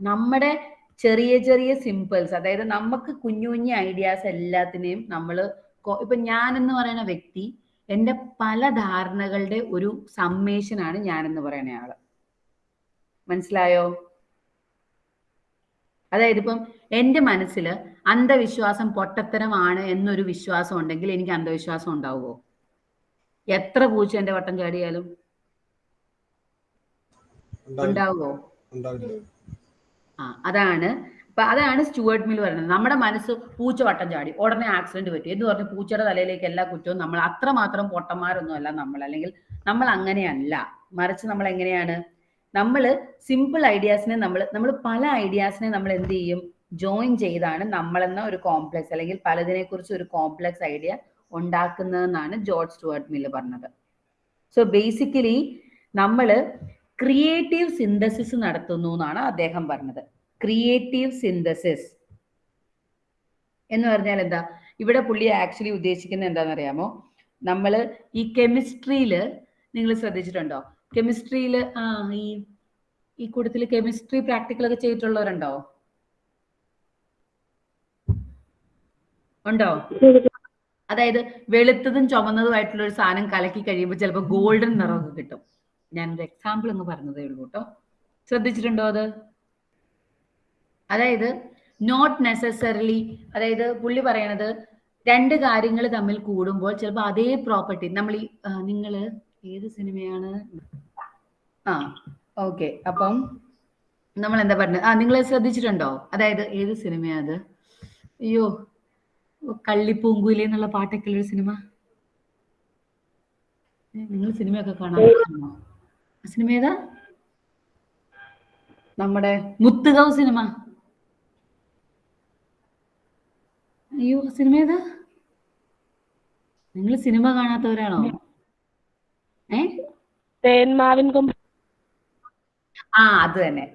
നമ്മുടെ ചെറിയ ചെറിയ സിമ്പിൾസ് അതായത് നമുക്ക് കുഞ്ഞു കുഞ്ഞു ഐഡിയാസ് എല്ലാത്തിനെയും നമ്മൾ ഇപ്പൊ ഞാൻ എന്ന് പറയുന്ന വ്യക്തി എന്റെ പല ധാരണകളുടെ ഒരു സമ്മേഷനാണ് ഞാൻ എന്ന് പറയുന്ന ആൾ. മനസ്സിലായോ? അതായത് ഇപ്പം എന്റെ മനസ്സിൽ അന്ധവിശ്വാസം പൊട്ടത്തരമാണ് എന്നൊരു വിശ്വാസം ഉണ്ടെങ്കിൽ എനിക്ക് അന്ധവിശ്വാസം ഉണ്ടാവുമോ എത്ര പൂച്ച എന്റെ വട്ടം ചാടിയാലും? ഉണ്ടാവുമോ ആ അതാണ്. അപ്പൊ അതാണ് സ്റ്റുവേർട്ട് മിൽ പറയുന്നത്. നമ്മുടെ മനസ്സ് പൂച്ച വട്ടം ചാടി ഉടനെ ആക്സിഡന്റ് പറ്റി. എന്ന് പറഞ്ഞ് പൂച്ചയുടെ തലയിലേക്ക് എല്ലാ കുറ്റവും നമ്മൾ അത്രമാത്രം പൊട്ടന്മാരൊന്നും അല്ല നമ്മൾ. അല്ലെങ്കിൽ നമ്മൾ അങ്ങനെയല്ല. മറിച്ച് നമ്മൾ എങ്ങനെയാണ്? നമ്മൾ സിമ്പിൾ ഐഡിയാസിനെ നമ്മൾ നമ്മൾ പല ഐഡിയാസിനെ നമ്മൾ എന്ത് ചെയ്യും? ജോയിൻ ചെയ്താണ് നമ്മളെന്ന ഒരു കോംപ്ലക്സ് അല്ലെങ്കിൽ പലതിനെ കുറിച്ച് ഒരു കോംപ്ലക്സ് ഐഡിയ ഉണ്ടാക്കുന്നതെന്നാണ് ജോർജ് സ്റ്റുവർട്ട് മില്ല് പറഞ്ഞത്. സോ ബേസിക്കലി നമ്മൾ ക്രിയേറ്റീവ് സിന്തസിസ് നടത്തുന്നു എന്നാണ് അദ്ദേഹം പറഞ്ഞത്. ക്രിയേറ്റീവ് സിന്തസിസ് എന്ന് പറഞ്ഞാൽ എന്താ? ഇവിടെ പുള്ളി ആക്ച്വലി ഉദ്ദേശിക്കുന്നത് എന്താണെന്നറിയാമോ? നമ്മൾ ഈ കെമിസ്ട്രിയിൽ നിങ്ങൾ ശ്രദ്ധിച്ചിട്ടുണ്ടോ? കെമിസ്ട്രിയിൽ ആ ഈ ഈ കൂട്ടത്തിൽ കെമിസ്ട്രി പ്രാക്ടിക്കൽ ഒക്കെ ചെയ്തിട്ടുള്ളവരുണ്ടോ? ഉണ്ടോ? അതായത് വെളുത്തതും ചുമന്നതുമായിട്ടുള്ള ഒരു സാധനം കലക്കി കഴിയുമ്പോൾ ചിലപ്പോൾ ഗോൾഡൻ നിറമൊക്കെ കിട്ടും. ഞാനൊരു എക്സാമ്പിൾ എന്ന് പറഞ്ഞതേ ഉള്ളൂ കേട്ടോ. ശ്രദ്ധിച്ചിട്ടുണ്ടോ അത്? അതായത് നോട്ട് നെസസറിലി അതായത് പുള്ളി പറയണത് രണ്ട് കാര്യങ്ങൾ തമ്മിൽ കൂടുമ്പോൾ ചിലപ്പോൾ അതേ പ്രോപ്പർട്ടി നമ്മൾ ഈ നിങ്ങൾ ഏത് സിനിമയാണ്? ആ ഓക്കെ. അപ്പം നമ്മൾ എന്താ പറഞ്ഞത്? ആ നിങ്ങൾ ശ്രദ്ധിച്ചിട്ടുണ്ടോ? അതായത് ഏത് സിനിമയാ അത്? അയ്യോ കള്ളിപ്പൂങ്കുയിലെ എന്നുള്ള പാട്ടൊക്കെ ഉള്ളൊരു സിനിമ? നിങ്ങൾ സിനിമയൊക്കെ? ആ സിനിമ ഏതാ? നമ്മുടെ മുത്തുകവ് സിനിമ. അയ്യോ സിനിമ ഏതാ? നിങ്ങൾ സിനിമ കാണാത്തവരാണോ? തേന്മാവിൻ കൊമ്പ്. ആ അത് തന്നെ.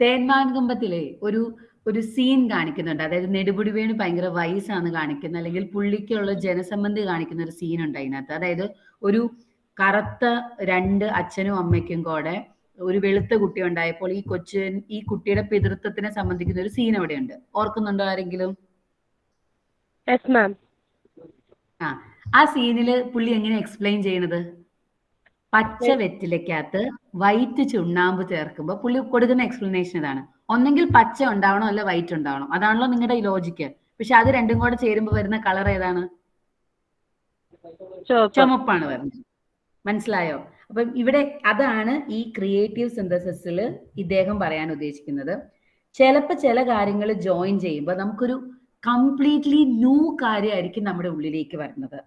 തേന്മാവിൻ കുമ്പത്തിലെ ഒരു ഒരു സീൻ കാണിക്കുന്നുണ്ട്. അതായത് നെടുപുടി വേണു ഭയങ്കര വയസ്സാണ് കാണിക്കുന്നത് അല്ലെങ്കിൽ പുള്ളിക്കുള്ള ജനസംബന്ധി കാണിക്കുന്ന ഒരു സീൻ ഉണ്ട് അതിനകത്ത്. അതായത് ഒരു കറുത്ത രണ്ട് അച്ഛനും അമ്മയ്ക്കും കൂടെ ഒരു വെളുത്ത കുട്ടി ഉണ്ടായപ്പോൾ ഈ കൊച്ചു ഈ കുട്ടിയുടെ പിതൃത്വത്തിനെ സംബന്ധിക്കുന്ന ഒരു സീൻ അവിടെ ഉണ്ട് ഓർക്കുന്നുണ്ടോ ആരെങ്കിലും? ആ ആ സീനിൽ പുള്ളി എങ്ങനെ എക്സ്പ്ലെയിൻ ചെയ്യണത് പച്ച വെറ്റിലക്കകത്ത് വൈറ്റ് ചുണ്ണാമ്പ് ചേർക്കുമ്പോൾ പുള്ളി കൊടുക്കുന്ന എക്സ്പ്ലനേഷൻ ഇതാണ്. ഒന്നെങ്കിൽ പച്ച ഉണ്ടാവണം അല്ല വൈറ്റ് ഉണ്ടാവണം? അതാണല്ലോ നിങ്ങളുടെ ഈ ലോജിക്ക് പക്ഷെ അത് രണ്ടും കൂടെ ചേരുമ്പോൾ വരുന്ന കളർ ഏതാണ്? ചുമപ്പാണ് വരുന്നത്. മനസ്സിലായോ? അപ്പം ഇവിടെ അതാണ് ഈ ക്രിയേറ്റീവ് സിന്തസിസിൽ ഇദ്ദേഹം പറയാൻ ഉദ്ദേശിക്കുന്നത്. ചിലപ്പോൾ ചില കാര്യങ്ങൾ ജോയിൻ ചെയ്യുമ്പോൾ നമുക്കൊരു കംപ്ലീറ്റ്ലി ന്യൂ കാര്യമായിരിക്കും നമ്മുടെ ഉള്ളിലേക്ക് വരുന്നത്.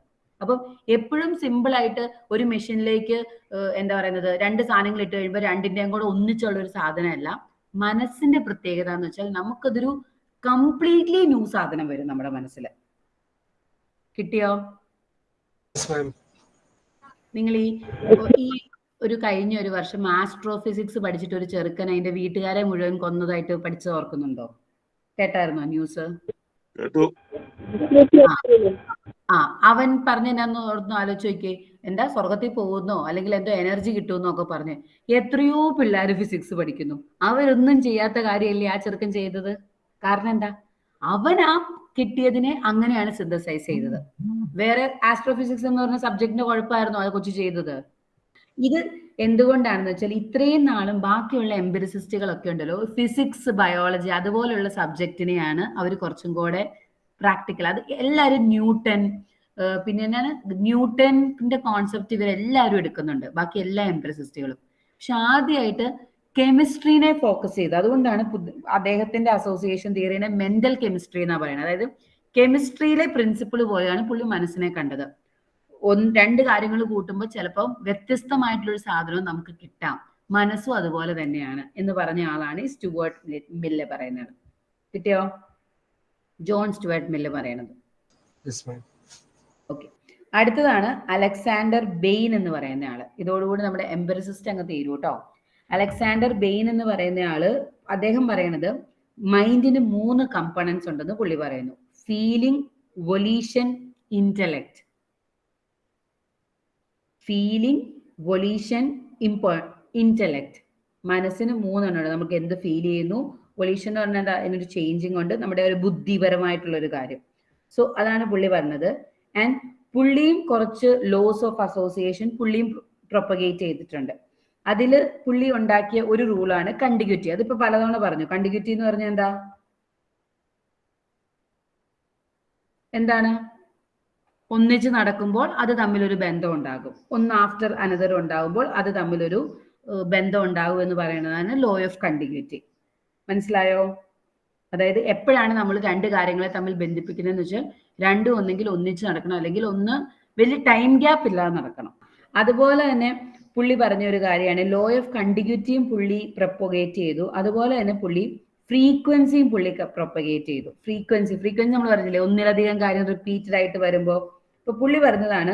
അപ്പം എപ്പോഴും സിമ്പിൾ ആയിട്ട് ഒരു മെഷീനിലേക്ക് എന്താ പറയുന്നത് രണ്ട് സാധനങ്ങൾ ഇട്ട് കഴിയുമ്പോൾ രണ്ടിന്റെയും കൂടെ ഒന്നിച്ചുള്ള ഒരു സാധനമല്ല. മനസ്സിന്റെ പ്രത്യേകത എന്ന് വെച്ചാൽ നമുക്കതൊരു കംപ്ലീറ്റ്ലി ന്യൂ സാധനം വരും നമ്മുടെ മനസ്സിൽ കിട്ടിയോ. നിങ്ങൾ ഈ ഈ ഒരു കഴിഞ്ഞ ഒരു വർഷം ആസ്ട്രോഫിസിക്സ് പഠിച്ചിട്ട് ഒരു ചെറുക്കൻ അതിന്റെ വീട്ടുകാരെ മുഴുവൻ കൊന്നതായിട്ട് പഠിച്ചത് ഓർക്കുന്നുണ്ടോ? കേട്ടായിരുന്നോ ന്യൂസ് കേട്ടു. ആ അവൻ പറഞ്ഞു ഓർന്നു ആലോചിച്ച് നോക്കിയേ. എന്താ സ്വർഗത്തിൽ പോകുന്നോ? അല്ലെങ്കിൽ എന്തോ എനർജി കിട്ടുമെന്നോ ഒക്കെ പറഞ്ഞ്. എത്രയോ പിള്ളേർ ഫിസിക്സ് പഠിക്കുന്നു. അവരൊന്നും ചെയ്യാത്ത കാര്യമല്ലേ ആ ചെറുക്കൻ ചെയ്തത്? കാരണം എന്താ? അവൻ ആ കിട്ടിയതിനെ അങ്ങനെയാണ് സിന്തസൈസ് ചെയ്തത്. വേറെ ആസ്ട്രോഫിസിക്സ് എന്ന് പറഞ്ഞ സബ്ജക്റ്റിന്റെ കുഴപ്പമായിരുന്നു അത് കൊച്ചു ചെയ്തത്? ഇത് എന്തുകൊണ്ടാണെന്ന് വെച്ചാൽ ഇത്രയും നാളും ബാക്കിയുള്ള എംപിരിസിസ്റ്റുകളൊക്കെ ഉണ്ടല്ലോ ഫിസിക്സ് ബയോളജി അതുപോലുള്ള സബ്ജക്റ്റിനെയാണ് അവർ കുറച്ചും കൂടെ പ്രാക്ടിക്കൽ അത് എല്ലാവരും ന്യൂട്ടൺ പിന്നെ എന്താണ്? ന്യൂട്ടന്റെ കോൺസെപ്റ്റ് ഇവരെല്ലാവരും എടുക്കുന്നുണ്ട്. ബാക്കി എല്ലാ എംപിരിസിസ്റ്റുകളും പക്ഷെ ആദ്യമായിട്ട് കെമിസ്ട്രീനെ ഫോക്കസ് ചെയ്ത്. അതുകൊണ്ടാണ് അദ്ദേഹത്തിന്റെ അസോസിയേഷൻ തിയറിനെ മെന്റൽ കെമിസ്ട്രി എന്നാണ് പറയുന്നത്. അതായത് കെമിസ്ട്രിയിലെ പ്രിൻസിപ്പിൾ പോലെയാണ് പുള്ളി മനസ്സിനെ കണ്ടത്. ഒന്ന് രണ്ട് കാര്യങ്ങൾ കൂട്ടുമ്പോൾ ചിലപ്പോൾ വ്യത്യസ്തമായിട്ടുള്ള ഒരു സാധനവും നമുക്ക് കിട്ടാം. മനസ്സും അതുപോലെ തന്നെയാണ് എന്ന് പറഞ്ഞ ആളാണ് ഈ സ്റ്റുവേർട്ട് മില്ല് പറയുന്നത്. കിട്ടിയോ? ജോൺ സ്റ്റുവേർട്ട് മില്ല് പറയണത്. ഓക്കെ അടുത്തതാണ് അലക്സാണ്ടർ ബെയിൻ എന്ന് പറയുന്ന ആൾ. ഇതോടുകൂടി നമ്മുടെ എംബറിസിസ്റ്റ് അങ്ങ് തീരും കേട്ടോ അലക്സാണ്ടർ ബെയിൻ എന്ന് പറയുന്ന ആൾ അദ്ദേഹം പറയണത് മൈൻഡിന് മൂന്ന് കമ്പണൻസ് ഉണ്ടെന്ന് പുള്ളി പറയുന്നു. Feeling volition intellect feeling volition ഇമ്പോ intellect മനസ്സിന് മൂന്നെണ്ണം നമുക്ക് എന്ത് ഫീൽ ചെയ്യുന്നു? വൊലീഷൻ എന്ന് പറഞ്ഞാൽ എന്താ? അതിനൊരു ചേഞ്ചിങ് ഉണ്ട്. നമ്മുടെ ഒരു ബുദ്ധിപരമായിട്ടുള്ള ഒരു കാര്യം. സോ അതാണ് പുള്ളി പറഞ്ഞത്. ആൻഡ് പുള്ളിയും കുറച്ച് ലോസ് ഓഫ് അസോസിയേഷൻ പുള്ളിയും പ്രൊപ്പഗേറ്റ് ചെയ്തിട്ടുണ്ട്. അതിൽ പുള്ളി ഉണ്ടാക്കിയ ഒരു റൂളാണ് കണ്ടിഗ്യൂറ്റി. അതിപ്പോ പലതവണ പറഞ്ഞു. കണ്ടിഗ്യൂറ്റി എന്ന് പറഞ്ഞാൽ എന്താ? എന്താണ്? ഒന്നിച്ച് നടക്കുമ്പോൾ അത് തമ്മിലൊരു ബന്ധം ഉണ്ടാകും. ഒന്ന് ആഫ്റ്റർ അനദർ ഉണ്ടാകുമ്പോൾ അത് തമ്മിലൊരു ബന്ധം ഉണ്ടാകും എന്ന് പറയുന്നതാണ് ലോ ഓഫ് കണ്ടിന്യൂറ്റി മനസ്സിലായോ? അതായത് എപ്പോഴാണ് നമ്മൾ രണ്ട് കാര്യങ്ങളെ തമ്മിൽ ബന്ധിപ്പിക്കുന്നതെന്ന് വെച്ചാൽ രണ്ടും ഒന്നെങ്കിൽ ഒന്നിച്ച് നടക്കണം അല്ലെങ്കിൽ ഒന്ന് വലിയ ടൈം ഗ്യാപ്പ് ഇല്ലാതെ നടക്കണം. അതുപോലെ തന്നെ പുള്ളി പറഞ്ഞ ഒരു കാര്യമാണ് ലോ ഓഫ് കണ്ടിന്യൂറ്റിയും പുള്ളി പ്രൊപ്പഗേറ്റ് ചെയ്തു. അതുപോലെ തന്നെ പുള്ളി ഫ്രീക്വൻസിയും പുള്ളി പ്രൊപ്പഗേറ്റ് ചെയ്തു. ഫ്രീക്വൻസി ഫ്രീക്വൻസി നമ്മൾ പറഞ്ഞില്ലേ ഒന്നിലധികം കാര്യം റിപ്പീറ്റഡ് ആയിട്ട് വരുമ്പോൾ ഇപ്പൊ പുള്ളി പറഞ്ഞതാണ്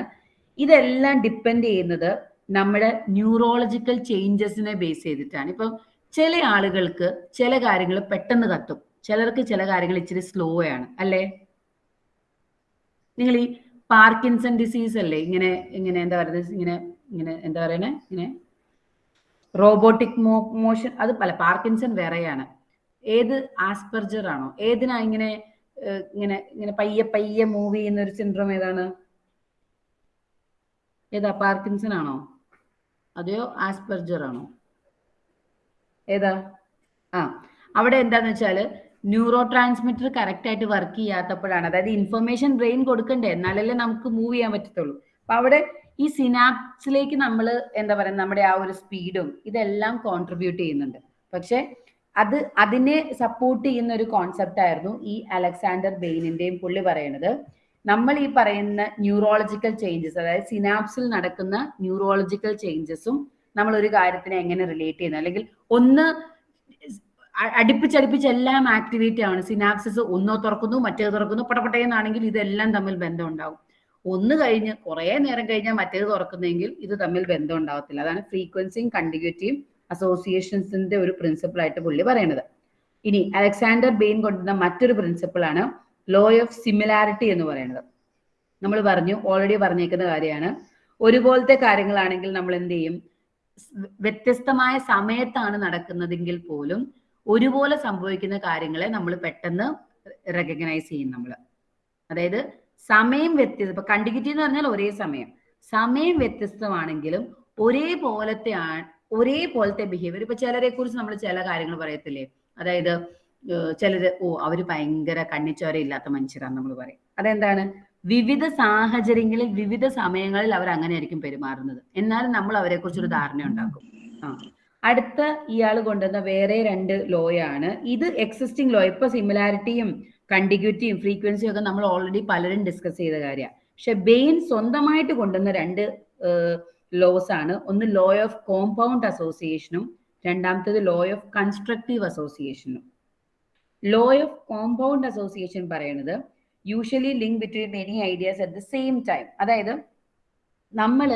ഇതെല്ലാം ഡിപ്പെൻഡ് ചെയ്യുന്നത് നമ്മുടെ ന്യൂറോളജിക്കൽ ചേഞ്ചസിനെ ബേസ് ചെയ്തിട്ടാണ്. ഇപ്പൊ ചില ആളുകൾക്ക് ചില കാര്യങ്ങൾ പെട്ടെന്ന് കത്തും ചിലർക്ക് ചില കാര്യങ്ങൾ ഇച്ചിരി സ്ലോ ആണ് അല്ലേ? നിങ്ങൾ ഈ പാർക്കിൻസൺ ഡിസീസ് അല്ലേ? ഇങ്ങനെ ഇങ്ങനെ എന്താ പറയുന്നത്? ഇങ്ങനെ ഇങ്ങനെ എന്താ പറയണേ? ഇങ്ങനെ റോബോട്ടിക് മോ മോഷൻ അത് പല പാർക്കിൻസൺ വേറെയാണ്. ഏത് ആസ്പെർജർ ആണോ ഏതിനാ ഇങ്ങനെ ഇങ്ങനെ ഇങ്ങനെ പയ്യെ പയ്യെ മൂവ് ചെയ്യുന്ന ഒരു സിൻഡ്രോം ഏതാണ്? ഏതാ പാർക്കിൻസൺ ആണോ അതെയോ ആസ്പെർജർ ആണോ ഏതാ? ആ അവിടെ എന്താന്ന് വെച്ചാൽ ന്യൂറോ ട്രാൻസ്മിറ്റർ കറക്റ്റ് ആയിട്ട് വർക്ക് ചെയ്യാത്തപ്പോഴാണ്. അതായത് ഇൻഫർമേഷൻ ബ്രെയിൻ കൊടുക്കണ്ടേ? എന്നാലല്ലേ നമുക്ക് മൂവ് ചെയ്യാൻ പറ്റത്തുള്ളൂ. അപ്പൊ അവിടെ ഈ സിനാപ്സിലേക്ക് നമ്മൾ എന്താ പറയുക നമ്മുടെ ആ ഒരു സ്പീഡും ഇതെല്ലാം കോൺട്രിബ്യൂട്ട് ചെയ്യുന്നുണ്ട്. പക്ഷെ അത് അതിനെ സപ്പോർട്ട് ചെയ്യുന്ന ഒരു കോൺസെപ്റ്റ് ആയിരുന്നു ഈ അലക്സാണ്ടർ ബെയിനിന്റെയും പുള്ളി പറയുന്നത് നമ്മൾ ഈ പറയുന്ന ന്യൂറോളജിക്കൽ ചേഞ്ചസ് അതായത് സിനാപ്സിൽ നടക്കുന്ന ന്യൂറോളജിക്കൽ ചേഞ്ചസും നമ്മൾ ഒരു കാര്യത്തിനെ എങ്ങനെ റിലേറ്റ് ചെയ്യുന്നു? അല്ലെങ്കിൽ ഒന്ന് അടുപ്പിച്ചടുപ്പിച്ച് എല്ലാം ആക്ടിവേറ്റ് ആണ്. സിനാപ്സിസ് ഒന്നോ തുറക്കുന്നു മറ്റേത് തുറക്കുന്നു പൊട്ടപ്പൊട്ടയെന്നാണെങ്കിൽ ഇതെല്ലാം തമ്മിൽ ബന്ധം ഉണ്ടാവും ഒന്ന് കഴിഞ്ഞ് കുറേ നേരം കഴിഞ്ഞാൽ മറ്റേത് തുറക്കുന്നെങ്കിൽ ഇത് തമ്മിൽ ബന്ധം ഉണ്ടാവത്തില്ല അതാണ് ഫ്രീക്വൻസിയും കണ്ടിഗ്യൂറ്റിയും അസോസിയേഷൻസിന്റെ ഒരു പ്രിൻസിപ്പിൾ ആയിട്ട് പുള്ളി പറയണത്. ഇനി അലക്സാണ്ടർ ബെയിൻ കൊണ്ടുവന്ന മറ്റൊരു പ്രിൻസിപ്പിൾ ആണ് ലോ ഓഫ് സിമിലാരിറ്റി എന്ന് പറയുന്നത്. നമ്മൾ പറഞ്ഞു ഓൾറെഡി പറഞ്ഞേക്കുന്ന കാര്യമാണ്. ഒരുപോലത്തെ കാര്യങ്ങളാണെങ്കിൽ നമ്മൾ എന്ത് ചെയ്യും? വ്യത്യസ്തമായ സമയത്താണ് നടക്കുന്നതെങ്കിൽ പോലും ഒരുപോലെ സംഭവിക്കുന്ന കാര്യങ്ങളെ നമ്മൾ പെട്ടെന്ന് റെക്കഗ്നൈസ് ചെയ്യും നമ്മൾ. അതായത് സമയം വ്യത്യസ്ത ഇപ്പൊ കണ്ടിഗ്യൂറ്റി എന്ന് പറഞ്ഞാൽ ഒരേ സമയം. സമയം വ്യത്യസ്തമാണെങ്കിലും ഒരേപോലത്തെ ഒരേപോലത്തെ ബിഹേവിയർ ഇപ്പൊ ചിലരെ കുറിച്ച് നമ്മൾ ചില കാര്യങ്ങൾ പറയത്തില്ലേ? അതായത് ചിലര് ഓ അവർ ഭയങ്കര കണ്ണിച്ചോര ഇല്ലാത്ത മനുഷ്യരാന്ന് നമ്മൾ പറയും. അതെന്താണ്? വിവിധ സാഹചര്യങ്ങളിൽ വിവിധ സമയങ്ങളിൽ അവർ അങ്ങനെയായിരിക്കും പെരുമാറുന്നത്. എന്നാലും നമ്മൾ അവരെ കുറിച്ചൊരു ധാരണ ഉണ്ടാക്കും ആ. അടുത്ത ഇയാൾ കൊണ്ടുവന്ന വേറെ രണ്ട് ലോയാണ്. ഇത് എക്സിസ്റ്റിംഗ് ലോ ഇപ്പൊ സിമിലാരിറ്റിയും കണ്ടിഗ്യൂറ്റിയും ഫ്രീക്വൻസിയും ഒക്കെ നമ്മൾ ഓൾറെഡി പലരും ഡിസ്കസ് ചെയ്ത കാര്യമാണ് പക്ഷെ ബെയിൻ സ്വന്തമായിട്ട് കൊണ്ടുവന്ന രണ്ട് ലോസ് ആണ്. ഒന്ന് ലോ ഓഫ് കോമ്പൗണ്ട് അസോസിയേഷനും രണ്ടാമത്തേത് ലോ ഓഫ് കൺസ്ട്രക്റ്റീവ് അസോസിയേഷനും ലോ ഓഫ് കോമ്പൗണ്ട് അസോസിയേഷൻ പറയുന്നത് usually link between many ideas at the same time അതായത് നമ്മൾ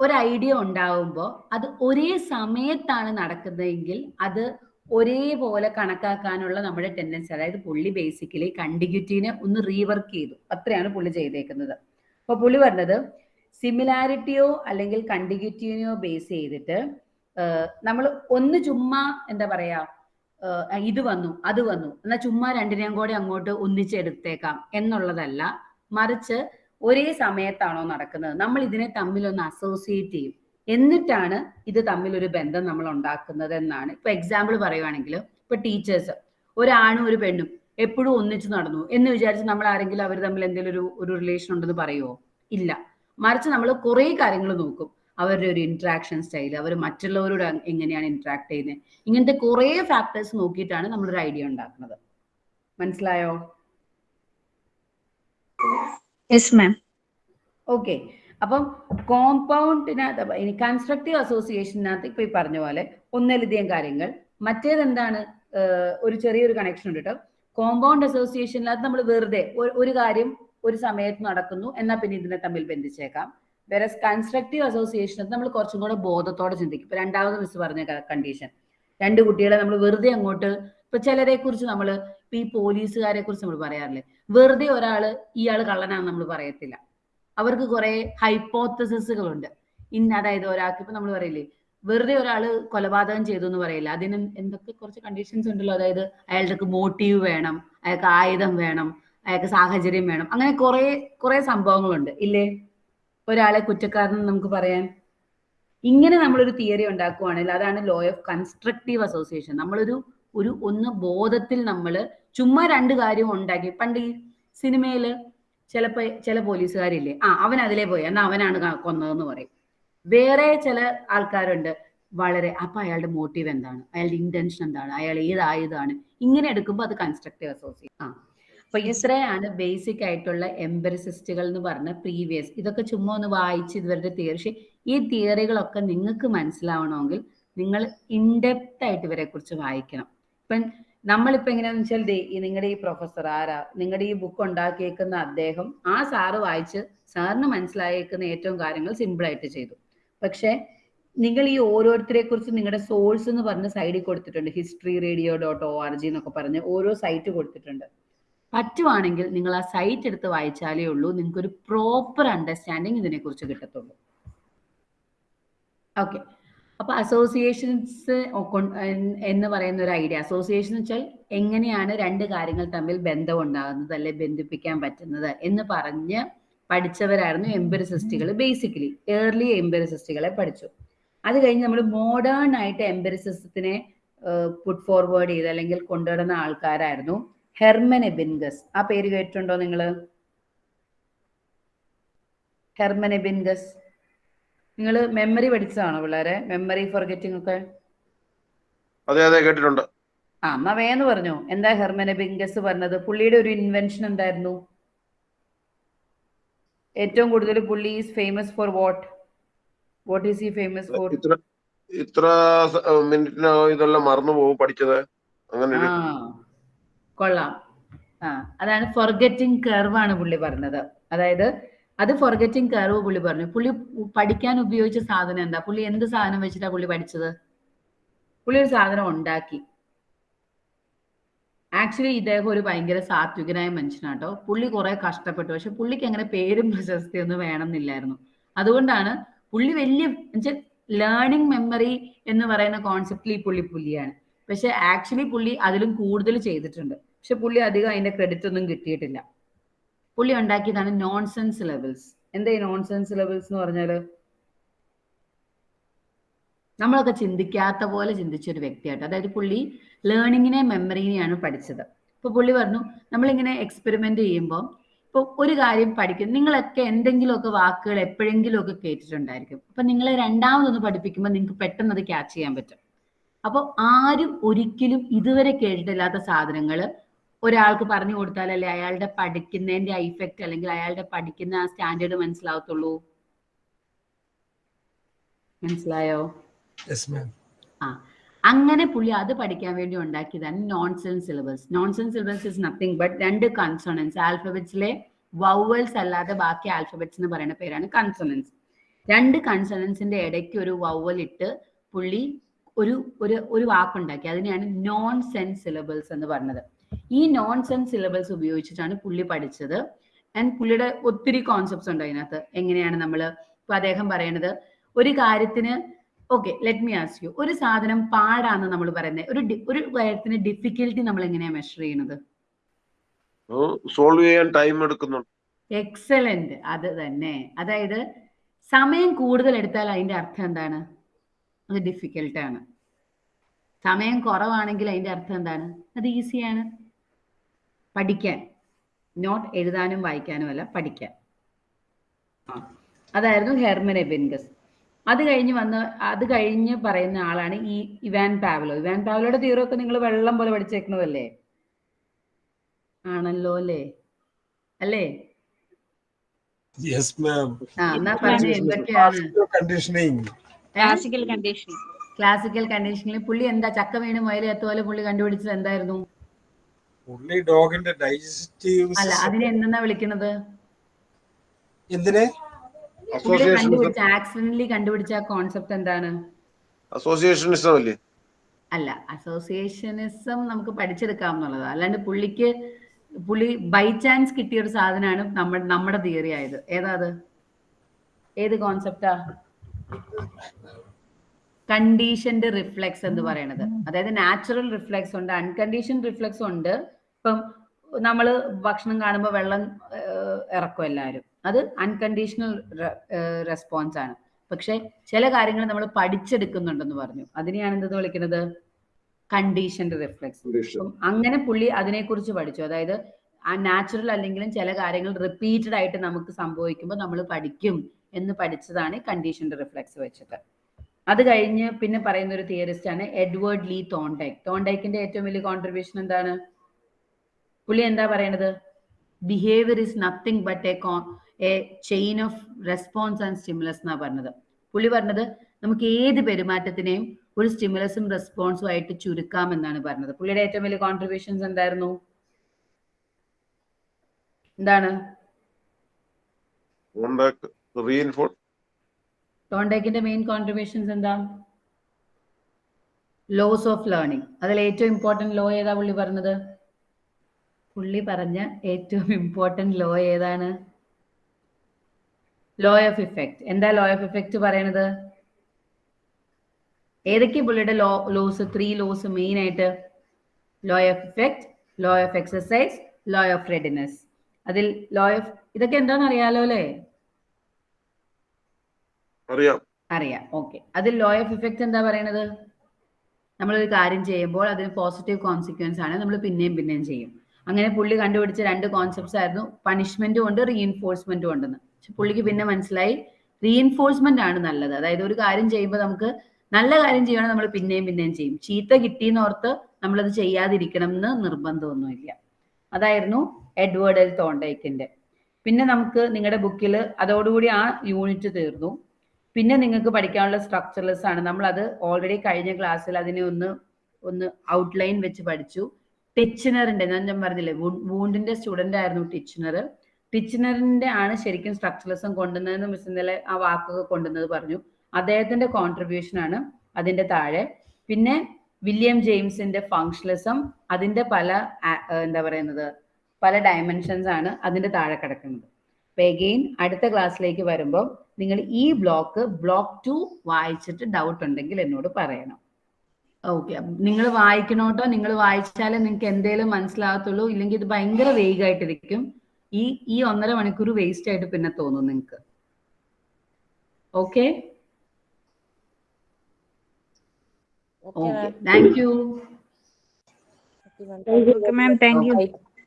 ഒരു ഐഡിയ ഉണ്ടാവുമ്പോൾ അത് ഒരേ സമയത്താണ് നടക്കുന്നതെങ്കിൽ അത് ഒരേപോലെ കണക്കാക്കാനുള്ള നമ്മുടെ ടെൻഡൻസി അതായത് പുള്ളി ബേസിക്കലി കണ്ടിഗ്യൂറ്റീനെ ഒന്ന് റീവർക്ക് ചെയ്തു. അത്രയാണ് പുള്ളി ചെയ്തേക്കുന്നത്. അപ്പോൾ പുള്ളി പറഞ്ഞത് സിമിലാരിറ്റിയോ അല്ലെങ്കിൽ കണ്ടിഗ്യൂറ്റിനെയോ ബേസ് ചെയ്തിട്ട് നമ്മൾ ഒന്ന് ചുമ്മാ എന്താ പറയാ ഇത് വന്നു അത് വന്നു. എന്നാൽ ചുമ്മാ രണ്ടിനെയും കൂടെ അങ്ങോട്ട് ഒന്നിച്ചെടുത്തേക്കാം എന്നുള്ളതല്ല. മറിച്ച് ഒരേ സമയത്താണോ നടക്കുന്നത്? നമ്മൾ ഇതിനെ തമ്മിൽ ഒന്ന് അസോസിയേറ്റ് ചെയ്യും. എന്നിട്ടാണ് ഇത് തമ്മിൽ ഒരു ബന്ധം നമ്മൾ ഉണ്ടാക്കുന്നത് എന്നാണ്. ഇപ്പൊ എക്സാമ്പിൾ പറയുവാണെങ്കിൽ ഇപ്പൊ ടീച്ചേഴ്സ് ഒരാണും ഒരു പെണ്ണും എപ്പോഴും ഒന്നിച്ചു നടന്നു എന്ന് വിചാരിച്ച് നമ്മൾ ആരെങ്കിലും അവർ തമ്മിൽ എന്തെങ്കിലും ഒരു ഒരു റിലേഷൻ ഉണ്ടെന്ന് പറയുമോ ഇല്ല. മറിച്ച് നമ്മൾ കുറേ കാര്യങ്ങൾ നോക്കും. അവരുടെ ഒരു ഇന്ററാക്ഷൻ സ്റ്റൈൽ അവർ മറ്റുള്ളവരോട് എങ്ങനെയാണ് ഇന്ററാക്ട് ചെയ്യുന്നത് ഇങ്ങനത്തെ കുറേ ഫാക്ടേഴ്സ് നോക്കിയിട്ടാണ് നമ്മളൊരു ഐഡിയ ഉണ്ടാക്കുന്നത്. മനസ്സിലായോ? ഓക്കെ അപ്പം കോമ്പൗണ്ടിനകത്ത് ഇനി കൺസ്ട്രക്റ്റീവ് അസോസിയേഷനകത്ത് ഇപ്പൊ ഈ പറഞ്ഞ പോലെ ഒന്നിലധികം കാര്യങ്ങൾ. മറ്റേത് എന്താണ് ഒരു ചെറിയൊരു കണക്ഷൻ ഉണ്ട് കേട്ടോ കോമ്പൗണ്ട് അസോസിയേഷനകത്ത് നമ്മൾ വെറുതെ ഒരു- ഒരു കാര്യം ഒരു സമയത്ത് നടക്കുന്നു എന്നാൽ പിന്നെ ഇതിനെ തമ്മിൽ ബന്ധിച്ചേക്കാം. വേറെ കൺസ്ട്രക്റ്റീവ് അസോസിയേഷൻ നമ്മൾ കുറച്ചും കൂടെ ബോധത്തോടെ ചിന്തിക്കും. ഇപ്പൊ രണ്ടാമത് മിസ് പറഞ്ഞ കണ്ടീഷൻ രണ്ട് കുട്ടികളെ നമ്മൾ വെറുതെ അങ്ങോട്ട് ഇപ്പൊ ചിലരെ കുറിച്ച് നമ്മൾ ഇപ്പൊ ഈ പോലീസുകാരെ കുറിച്ച് നമ്മൾ പറയാറില്ലേ? വെറുതെ ഒരാൾ ഇയാൾ കള്ളനാണെന്ന് നമ്മൾ പറയത്തില്ല. അവർക്ക് കുറെ ഹൈപ്പോത്തസിസുകളുണ്ട് ഇന്ന് അതായത് ഒരാൾക്ക് ഇപ്പൊ നമ്മൾ പറയില്ലേ വെറുതെ ഒരാൾ കൊലപാതകം ചെയ്തു എന്ന് പറയില്ല അതിന് എന്തൊക്കെ കുറച്ച് കണ്ടീഷൻസ് ഉണ്ടല്ലോ. അതായത് അയാൾക്ക് മോട്ടീവ് വേണം അയാൾക്ക് ആയുധം വേണം അയാൾക്ക് സാഹചര്യം വേണം. അങ്ങനെ കുറെ കുറെ സംഭവങ്ങളുണ്ട്. ഇല്ലേ? ഒരാളെ കുറ്റക്കാരൻ നമുക്ക് പറയാൻ? ഇങ്ങനെ നമ്മളൊരു തിയറി ഉണ്ടാക്കുവാണെങ്കിൽ അതാണ് ലോ ഓഫ് കൺസ്ട്രക്റ്റീവ് അസോസിയേഷൻ നമ്മളൊരു ഒരു ഒന്ന് ബോധത്തിൽ നമ്മൾ ചുമ്മാ രണ്ട് കാര്യം ഉണ്ടാക്കി. പണ്ട് ഈ സിനിമയിൽ ചിലപ്പോ ചില പോലീസുകാരില്ലേ? ആ അവൻ അതിലേ പോയി. എന്നാ അവനാണ് കൊന്നതെന്ന് പറയും. വേറെ ചില ആൾക്കാരുണ്ട്. വളരെ അപ്പൊ അയാളുടെ മോട്ടീവ് എന്താണ്? അയാളുടെ ഇന്റൻഷൻ എന്താണ്? അയാൾ ഏതായതാണ്? ഇങ്ങനെ എടുക്കുമ്പോൾ അത് കൺസ്ട്രക്റ്റീവ് അസോസിയേഷൻ ആ. അപ്പൊ ഇത്രയാണ് ബേസിക് ആയിട്ടുള്ള എംബറിസിസ്റ്റുകൾ എന്ന് പറഞ്ഞ പ്രീവിയസ് ഇതൊക്കെ ചുമ്മാ ഒന്ന് വായിച്ച് തിയറി പക്ഷെ ഈ തിയറികളൊക്കെ നിങ്ങൾക്ക് മനസ്സിലാവണമെങ്കിൽ നിങ്ങൾ ഇൻഡെപ്ത് ആയിട്ട് ഇവരെ കുറിച്ച് വായിക്കണം. ഇപ്പം നമ്മളിപ്പോ എങ്ങനെയാന്ന് വെച്ചാൽ ഈ നിങ്ങളുടെ ഈ പ്രൊഫസർ ആരാ? നിങ്ങളുടെ ഈ ബുക്ക് ഉണ്ടാക്കിയേക്കുന്ന അദ്ദേഹം ആ സാറ് വായിച്ച് സാറിന് മനസ്സിലായേക്കുന്ന ഏറ്റവും കാര്യങ്ങൾ സിമ്പിൾ ആയിട്ട് ചെയ്തു. പക്ഷെ നിങ്ങൾ ഈ ഓരോരുത്തരെ കുറിച്ച് നിങ്ങളുടെ സോഴ്സ് എന്ന് പറഞ്ഞ സൈഡിൽ കൊടുത്തിട്ടുണ്ട്. History radio dot O R G എന്നൊക്കെ പറഞ്ഞ് ഓരോ സൈറ്റ് കൊടുത്തിട്ടുണ്ട്. പറ്റുവാണെങ്കിൽ നിങ്ങൾ ആ സൈറ്റ് എടുത്ത് വായിച്ചാലേ ഉള്ളൂ. നിങ്ങൾക്ക് ഒരു പ്രോപ്പർ അണ്ടർസ്റ്റാൻഡിങ് ഇതിനെക്കുറിച്ച് കിട്ടത്തുള്ളൂ. ഓക്കെ അപ്പൊ അസോസിയേഷൻസ് എന്ന് പറയുന്ന ഒരു ഐഡിയ അസോസിയേഷൻ വെച്ചാൽ എങ്ങനെയാണ് രണ്ട് കാര്യങ്ങൾ തമ്മിൽ ബന്ധം ഉണ്ടാകുന്നത് അല്ലെ ബന്ധിപ്പിക്കാൻ പറ്റുന്നത് എന്ന് പറഞ്ഞ് പഠിച്ചവരായിരുന്നു എംബറിസിസ്റ്റുകൾ ബേസിക്കലി ഏർലി എംബറിസിസ്റ്റുകളെ പഠിച്ചു. അത് കഴിഞ്ഞ് നമ്മൾ മോഡേൺ ആയിട്ട് എംബറിസിസത്തിനെ പുട്ട് ഫോർവേഡ് ചെയ്ത് അല്ലെങ്കിൽ കൊണ്ടുവരുന്ന ആൾക്കാരായിരുന്നു. Hermann Ebbinghaus. ആ പേര് കേട്ടിട്ടുണ്ടോ നിങ്ങൾ ഹെർമനെ എബിൻഗസ്. നിങ്ങൾ മെമ്മറി പഠിച്ചതാണോ പിള്ളേരെ? മെമ്മറി ഫോർഗെറ്റിംഗ് ഒക്കെ? അതെ അതെ കേട്ടിട്ടുണ്ട്. ആ എന്നാ വേന്ന് പറഞ്ഞു. എന്താ ഹെർമനെ എബിൻഗസ് പറഞ്ഞത്? പുള്ളിയുടെ ഒരു ഇൻവെൻഷൻ എന്തായിരുന്നു? ഏറ്റവും കൂടുതൽ പുള്ളി is famous for what what is ഈ ഫേമസ് ഫോർ ഇത്ര ഇത്ര മിനിറ്റിനകം ഇതെല്ലാം മറന്നു പോകും പഠിച്ചത്. അങ്ങനെ കൊള്ളാം. ആ അതാണ് ഫൊർഗറ്റിംഗ് കർവ് ആണ് പുള്ളി പറഞ്ഞത്. അതായത് അത് ഫൊർഗറ്റിംഗ് കർവ് പുള്ളി പറഞ്ഞു. പുള്ളി പഠിക്കാൻ ഉപയോഗിച്ച സാധനം എന്താ? പുള്ളി എന്ത് സാധനം വെച്ചിട്ടാ പുള്ളി പഠിച്ചത്? പുള്ളി ഒരു സാധനം ഉണ്ടാക്കി. ആക്ച്വലി ഇദ്ദേഹം ഒരു ഭയങ്കര സാത്വികനായ മനുഷ്യനാട്ടോ പുള്ളി കുറെ കഷ്ടപ്പെട്ടു. പക്ഷെ പുള്ളിക്ക് അങ്ങനെ പേരും പ്രശസ്തിയൊന്നും വേണമെന്നില്ലായിരുന്നു. അതുകൊണ്ടാണ് പുള്ളി വലിയ ലേണിംഗ് മെമ്മറി എന്ന് പറയുന്ന കോൺസെപ്റ്റിൽ ഈ പുള്ളി പുള്ളിയാണ് പക്ഷെ ആക്ച്വലി പുള്ളി അതിലും കൂടുതൽ ചെയ്തിട്ടുണ്ട്. പക്ഷെ പുള്ളി അധികം അതിന്റെ ക്രെഡിറ്റ് ഒന്നും കിട്ടിയിട്ടില്ല. പുള്ളി ഉണ്ടാക്കിയതാണ് നോൺസെൻസ് ലെവൽസ് എന്താ നോൺസെൻസ് ലെവൽസ് എന്ന് പറഞ്ഞാൽ നമ്മളൊക്കെ ചിന്തിക്കാത്ത പോലെ ചിന്തിച്ച ഒരു വ്യക്തിയായിട്ട്. അതായത് പുള്ളി ലേണിങ്ങിനെ മെമ്മറിനെയാണ് പഠിച്ചത്. ഇപ്പൊ പുള്ളി പറഞ്ഞു നമ്മളിങ്ങനെ എക്സ്പെരിമെന്റ് ചെയ്യുമ്പോൾ ഇപ്പൊ ഒരു കാര്യം പഠിക്കും. നിങ്ങളൊക്കെ എന്തെങ്കിലുമൊക്കെ വാക്കുകൾ എപ്പോഴെങ്കിലും ഒക്കെ കേട്ടിട്ടുണ്ടായിരിക്കും. അപ്പൊ നിങ്ങളെ രണ്ടാമതൊന്ന് പഠിപ്പിക്കുമ്പോൾ നിങ്ങൾക്ക് പെട്ടെന്ന് അത് ക്യാച്ച് ചെയ്യാൻ പറ്റും. അപ്പോൾ ആരും ഒരിക്കലും ഇതുവരെ കേട്ടിട്ടില്ലാത്ത സാധനങ്ങൾ ഒരാൾക്ക് പറഞ്ഞു കൊടുത്താലല്ലേ അയാളുടെ പഠിക്കുന്നതിന്റെ ഇഫക്റ്റ് അല്ലെങ്കിൽ അയാളുടെ പഠിക്കുന്ന ആ സ്റ്റാൻഡേർഡ് മനസ്സിലാവത്തുള്ളൂ? മനസ്സിലായോ? ആ. അങ്ങനെ പുള്ളി അത് പഠിക്കാൻ വേണ്ടി ഉണ്ടാക്കിയതാണ് nonsense syllabus nonsense syllabus is nothing but രണ്ട് കൺസോണൻസ് ആൽഫബറ്റ്സിലെ വൗവൽസ് അല്ലാതെ ബാക്കി ആൽഫബറ്റ്സ് എന്ന് പറയുന്ന പേരാണ് കൺസോണൻസ് രണ്ട് കൺസോണൻസിന്റെ ഇടയ്ക്ക് ഒരു വൗവൽ ഇട്ട് പുള്ളി ഒരു ഒരു ഒരു വാക്കുണ്ടാക്കി. അതിനെയാണ് നോൺ സെൻസ് സിലബിൾസ് എന്ന് പറഞ്ഞത്. ഈ നോൺ സെൻസ് സിലബിൾസ് ഉപയോഗിച്ചിട്ടാണ് പുള്ളി പഠിച്ചത്. ആൻഡ് പുള്ളിയുടെ ഒത്തിരി കോൺസെപ്റ്റ്സ് ഉണ്ട് അതിനകത്ത്. എങ്ങനെയാണ് നമ്മൾ ഇപ്പൊ അദ്ദേഹം പറയണത് ഒരു കാര്യത്തിന് okay let me ask you ഒരു സാധനം പാടാന്ന് നമ്മൾ പറയുന്നത് ഒരു ഒരു കാര്യത്തിന് ഡിഫിക്കൽട്ടി നമ്മൾ എങ്ങനെയാണ് മെഷർ ചെയ്യുന്നത് സോൾവ് ചെയ്യാൻ ടൈം എടുക്കുന്നു എക്സലന്റ് അത് തന്നെ. അതായത് സമയം കൂടുതൽ എടുത്താൽ അതിന്റെ അർത്ഥം എന്താണ്? അത് ഡിഫിക്കൽട്ട് ആണ്. സമയം കുറവാണെങ്കിൽ അതിന്റെ അർത്ഥം എന്താണ്? അത് ഈസിയാണ് പഠിക്കാൻ. നോട്ട് എഴുതാനും വായിക്കാനും അല്ല പഠിക്കാൻ. അതായിരുന്നു ഹെർമൻ എബിൻഗസ്. അത് കഴിഞ്ഞ് വന്ന് അത് കഴിഞ്ഞ് പറയുന്ന ആളാണ് ഈ ഇവാൻ പാവലോ. ഇവാൻ പാവലോയുടെ തീവ്രമൊക്കെ ഒക്കെ നിങ്ങൾ വെള്ളം പോലെ പഠിച്ചേക്കണതല്ലേ ആണല്ലോ അല്ലേ? അല്ലേ? കണ്ടീഷനിങ് ക്ലാസിക്കൽ കണ്ടീഷനിങ് ക്ലാസിക്കൽ കണ്ടീഷനിൽ പുള്ളി എന്താ ചക്ക വീണ് മുയൽ എത്തുപോലെ പുള്ളി കണ്ടുപിടിച്ചത് എന്തായിരുന്നു? പുള്ളി ഡോഗിന്റെ ഡൈജസ്റ്റീവ് അല്ല അതിനെ എന്തെന്നാ വിളിക്കുന്നത്? എന്തിനെ? അസോസിയേഷൻ കണ്ടുപിടിച്ച ആക്സിഡന്റലി കണ്ടുപിടിച്ച കോൺസെപ്റ്റ് എന്താണ്? അസോസിയേഷനിസം അല്ലേ? അല്ല അസോസിയേഷനിസം നമുക്ക് പഠിച്ചെടുക്കാവുന്നുള്ളത് അല്ലാണ്ട് പുള്ളിക്ക് പുള്ളി ബൈ ചാൻസ് കിട്ടിയ ഒരു സാധനമാണ് നമ്മുടെ നമ്മുടെ തിയറി ആയത്. ഏതാ അത്? ഏത് കോൺസെപ്റ്റാ കണ്ടീഷൻഡ് റിഫ്ലെക്സ് എന്ന് പറയുന്നത് അതായത് നാച്ചുറൽ റിഫ്ലെക്സ് ഉണ്ട് അൺകണ്ടീഷൻ റിഫ്ലെക്സ് ഉണ്ട്. ഇപ്പം നമ്മൾ ഭക്ഷണം കാണുമ്പോൾ വെള്ളം ഇറക്കും എല്ലാവരും. അത് അൺകണ്ടീഷണൽ റെസ്പോൺസ് ആണ്. പക്ഷെ ചില കാര്യങ്ങൾ നമ്മൾ പഠിച്ചെടുക്കുന്നുണ്ടെന്ന് പറഞ്ഞു. അതിനെയാണ് എന്തെന്ന് വിളിക്കുന്നത് കണ്ടീഷൻഡ് റിഫ്ലെക്സ്. അങ്ങനെ പുള്ളി അതിനെക്കുറിച്ച് പഠിച്ചു. അതായത് ആ നാച്ചുറൽ അല്ലെങ്കിലും ചില കാര്യങ്ങൾ റിപ്പീറ്റഡ് ആയിട്ട് നമുക്ക് സംഭവിക്കുമ്പോൾ നമ്മൾ പഠിക്കും എന്ന് പഠിച്ചതാണ് കണ്ടീഷൻഡ് റിഫ്ലെക്സ് വെച്ചിട്ട് അത് കഴിഞ്ഞ് പിന്നെ പറയുന്ന ഒരു തിയറിസ്റ്റ് ആണ് എഡ്വേർഡ് ലീ തോണ്ടൈക്ക് തോണ്ടൈക്കിന്റെ ഏറ്റവും വലിയ കോൺട്രിബ്യൂഷൻ എന്താണ്? പുള്ളി എന്താ പറയണത്? Behaviour is nothing but a a chain of response and stimulus എന്നാ പറഞ്ഞത്. പുള്ളി പറഞ്ഞത് നമുക്ക് ഏത് പെരുമാറ്റത്തിനെയും ഒരു സ്റ്റിമുലസും റെസ്പോൺസും ആയിട്ട് ചുരുക്കാം എന്നാണ് പറഞ്ഞത്. പുള്ളിയുടെ ഏറ്റവും വലിയ കോൺട്രിബ്യൂഷൻസ് എന്തായിരുന്നു? എന്താണ്? തോണ്ടേക്കിന്റെ മെയിൻ കോൺട്രിബ്യൂഷൻസ് എന്താ? ലോസ് ഓഫ് ലേണിംഗ് അതിൽ ഏറ്റവും ഇമ്പോർട്ടന്റ് ലോ ഏതാ പുള്ളി പറഞ്ഞത്? പുള്ളി പറഞ്ഞ ഏറ്റവും ഇമ്പോർട്ടന്റ് ലോ ഏതാണ്? ലോ ഓഫ് ഇഫക്റ്റ് എന്താ ലോ ഓഫ് ഇഫക്റ്റ് പറയണത്? ഏതൊക്കെ പുള്ളിയുടെ law laws three laws main ആയിട്ട്? Law of effect law of exercise law of readiness അതിൽ ലോ ഓഫ് ഇതൊക്കെ എന്താണെന്ന് അറിയാലോ അല്ലേ അറിയാം. അറിയാം. ഓക്കെ അതിൽ ലോ ഓഫ് ഇഫക്റ്റ് എന്താ പറയണത്? നമ്മളൊരു കാര്യം ചെയ്യുമ്പോൾ അതിന് പോസിറ്റീവ് കോൺസിക്വൻസ് ആണ്. നമ്മൾ പിന്നെയും പിന്നെയും ചെയ്യും. അങ്ങനെ പുള്ളി കണ്ടുപിടിച്ച രണ്ട് കോൺസെപ്റ്റ്സ് ആയിരുന്നു. പണിഷ്മെന്റും ഉണ്ട് റീഇൻഫോഴ്സ്മെന്റും ഉണ്ടെന്ന് പക്ഷെ പുള്ളിക്ക് പിന്നെ മനസ്സിലായി റീഇൻഫോഴ്സ്മെന്റ് ആണ് നല്ലത്. അതായത് ഒരു കാര്യം ചെയ്യുമ്പോൾ നമുക്ക് നല്ല കാര്യം ചെയ്യണം നമ്മൾ പിന്നെയും പിന്നെയും ചെയ്യും. ചീത്ത കിട്ടിയെന്ന് ഓർത്ത് നമ്മളത് ചെയ്യാതിരിക്കണം എന്ന് നിർബന്ധമൊന്നുമില്ല. അതായിരുന്നു എഡ്വേർഡ് എൽ തോണ്ടൈക്കിന്റെ. പിന്നെ നമുക്ക് നിങ്ങളുടെ ബുക്കിൽ അതോടുകൂടി ആ യൂണിറ്റ് തീർന്നു. പിന്നെ നിങ്ങൾക്ക് പഠിക്കാനുള്ള സ്ട്രക്ചർലെസ് ആണ്. നമ്മൾ അത് ഓൾറെഡി കഴിഞ്ഞ ക്ലാസ്സിൽ അതിനെ ഒന്ന് ഒന്ന് ഔട്ട്ലൈൻ വെച്ച് പഠിച്ചു. ടിച്ചിനറിന്റെ ഞാൻ ഞാൻ പറഞ്ഞില്ലേ വൂണ്ടിന്റെ സ്റ്റുഡന്റ് ആയിരുന്നു ടിച്ചിനർ ടിച്ചിനറിന്റെ ആണ് ശരിക്കും സ്ട്രക്ചറലിസം കൊണ്ടുവന്നതെന്ന് മിസ് ഇന്നലെ ആ വാക്കൊക്കെ കൊണ്ടുവന്നത് പറഞ്ഞു. അദ്ദേഹത്തിന്റെ കോൺട്രിബ്യൂഷൻ ആണ് അതിന്റെ താഴെ. പിന്നെ വില്യം ജെയിംസിന്റെ ഫങ്ഷണലിസം അതിന്റെ പല എന്താ പറയുന്നത് പല ഡയമെൻഷൻസ് ആണ് അതിന്റെ താഴെ കിടക്കുന്നത്. അപ്പൊ എഗെയിൻ അടുത്ത ക്ലാസ്സിലേക്ക് വരുമ്പോൾ നിങ്ങൾ ഈ ബ്ലോക്ക് ബ്ലോക്ക് ടു വായിച്ചിട്ട് ഡൗട്ട് ഉണ്ടെങ്കിൽ എന്നോട് പറയണം. ഓക്കെ നിങ്ങൾ വായിക്കണോട്ടോ നിങ്ങൾ വായിച്ചാലേ നിങ്ങൾക്ക് എന്തേലും മനസ്സിലാകത്തുള്ളൂ. ഇല്ലെങ്കിൽ ഇത് ഭയങ്കര വേഗമായിട്ടിരിക്കും ഈ ഈ ഒന്നര മണിക്കൂർ വേസ്റ്റ് ആയിട്ട് പിന്നെ തോന്നും നിങ്ങൾക്ക്. Okay okay thank you.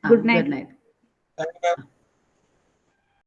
Good night good night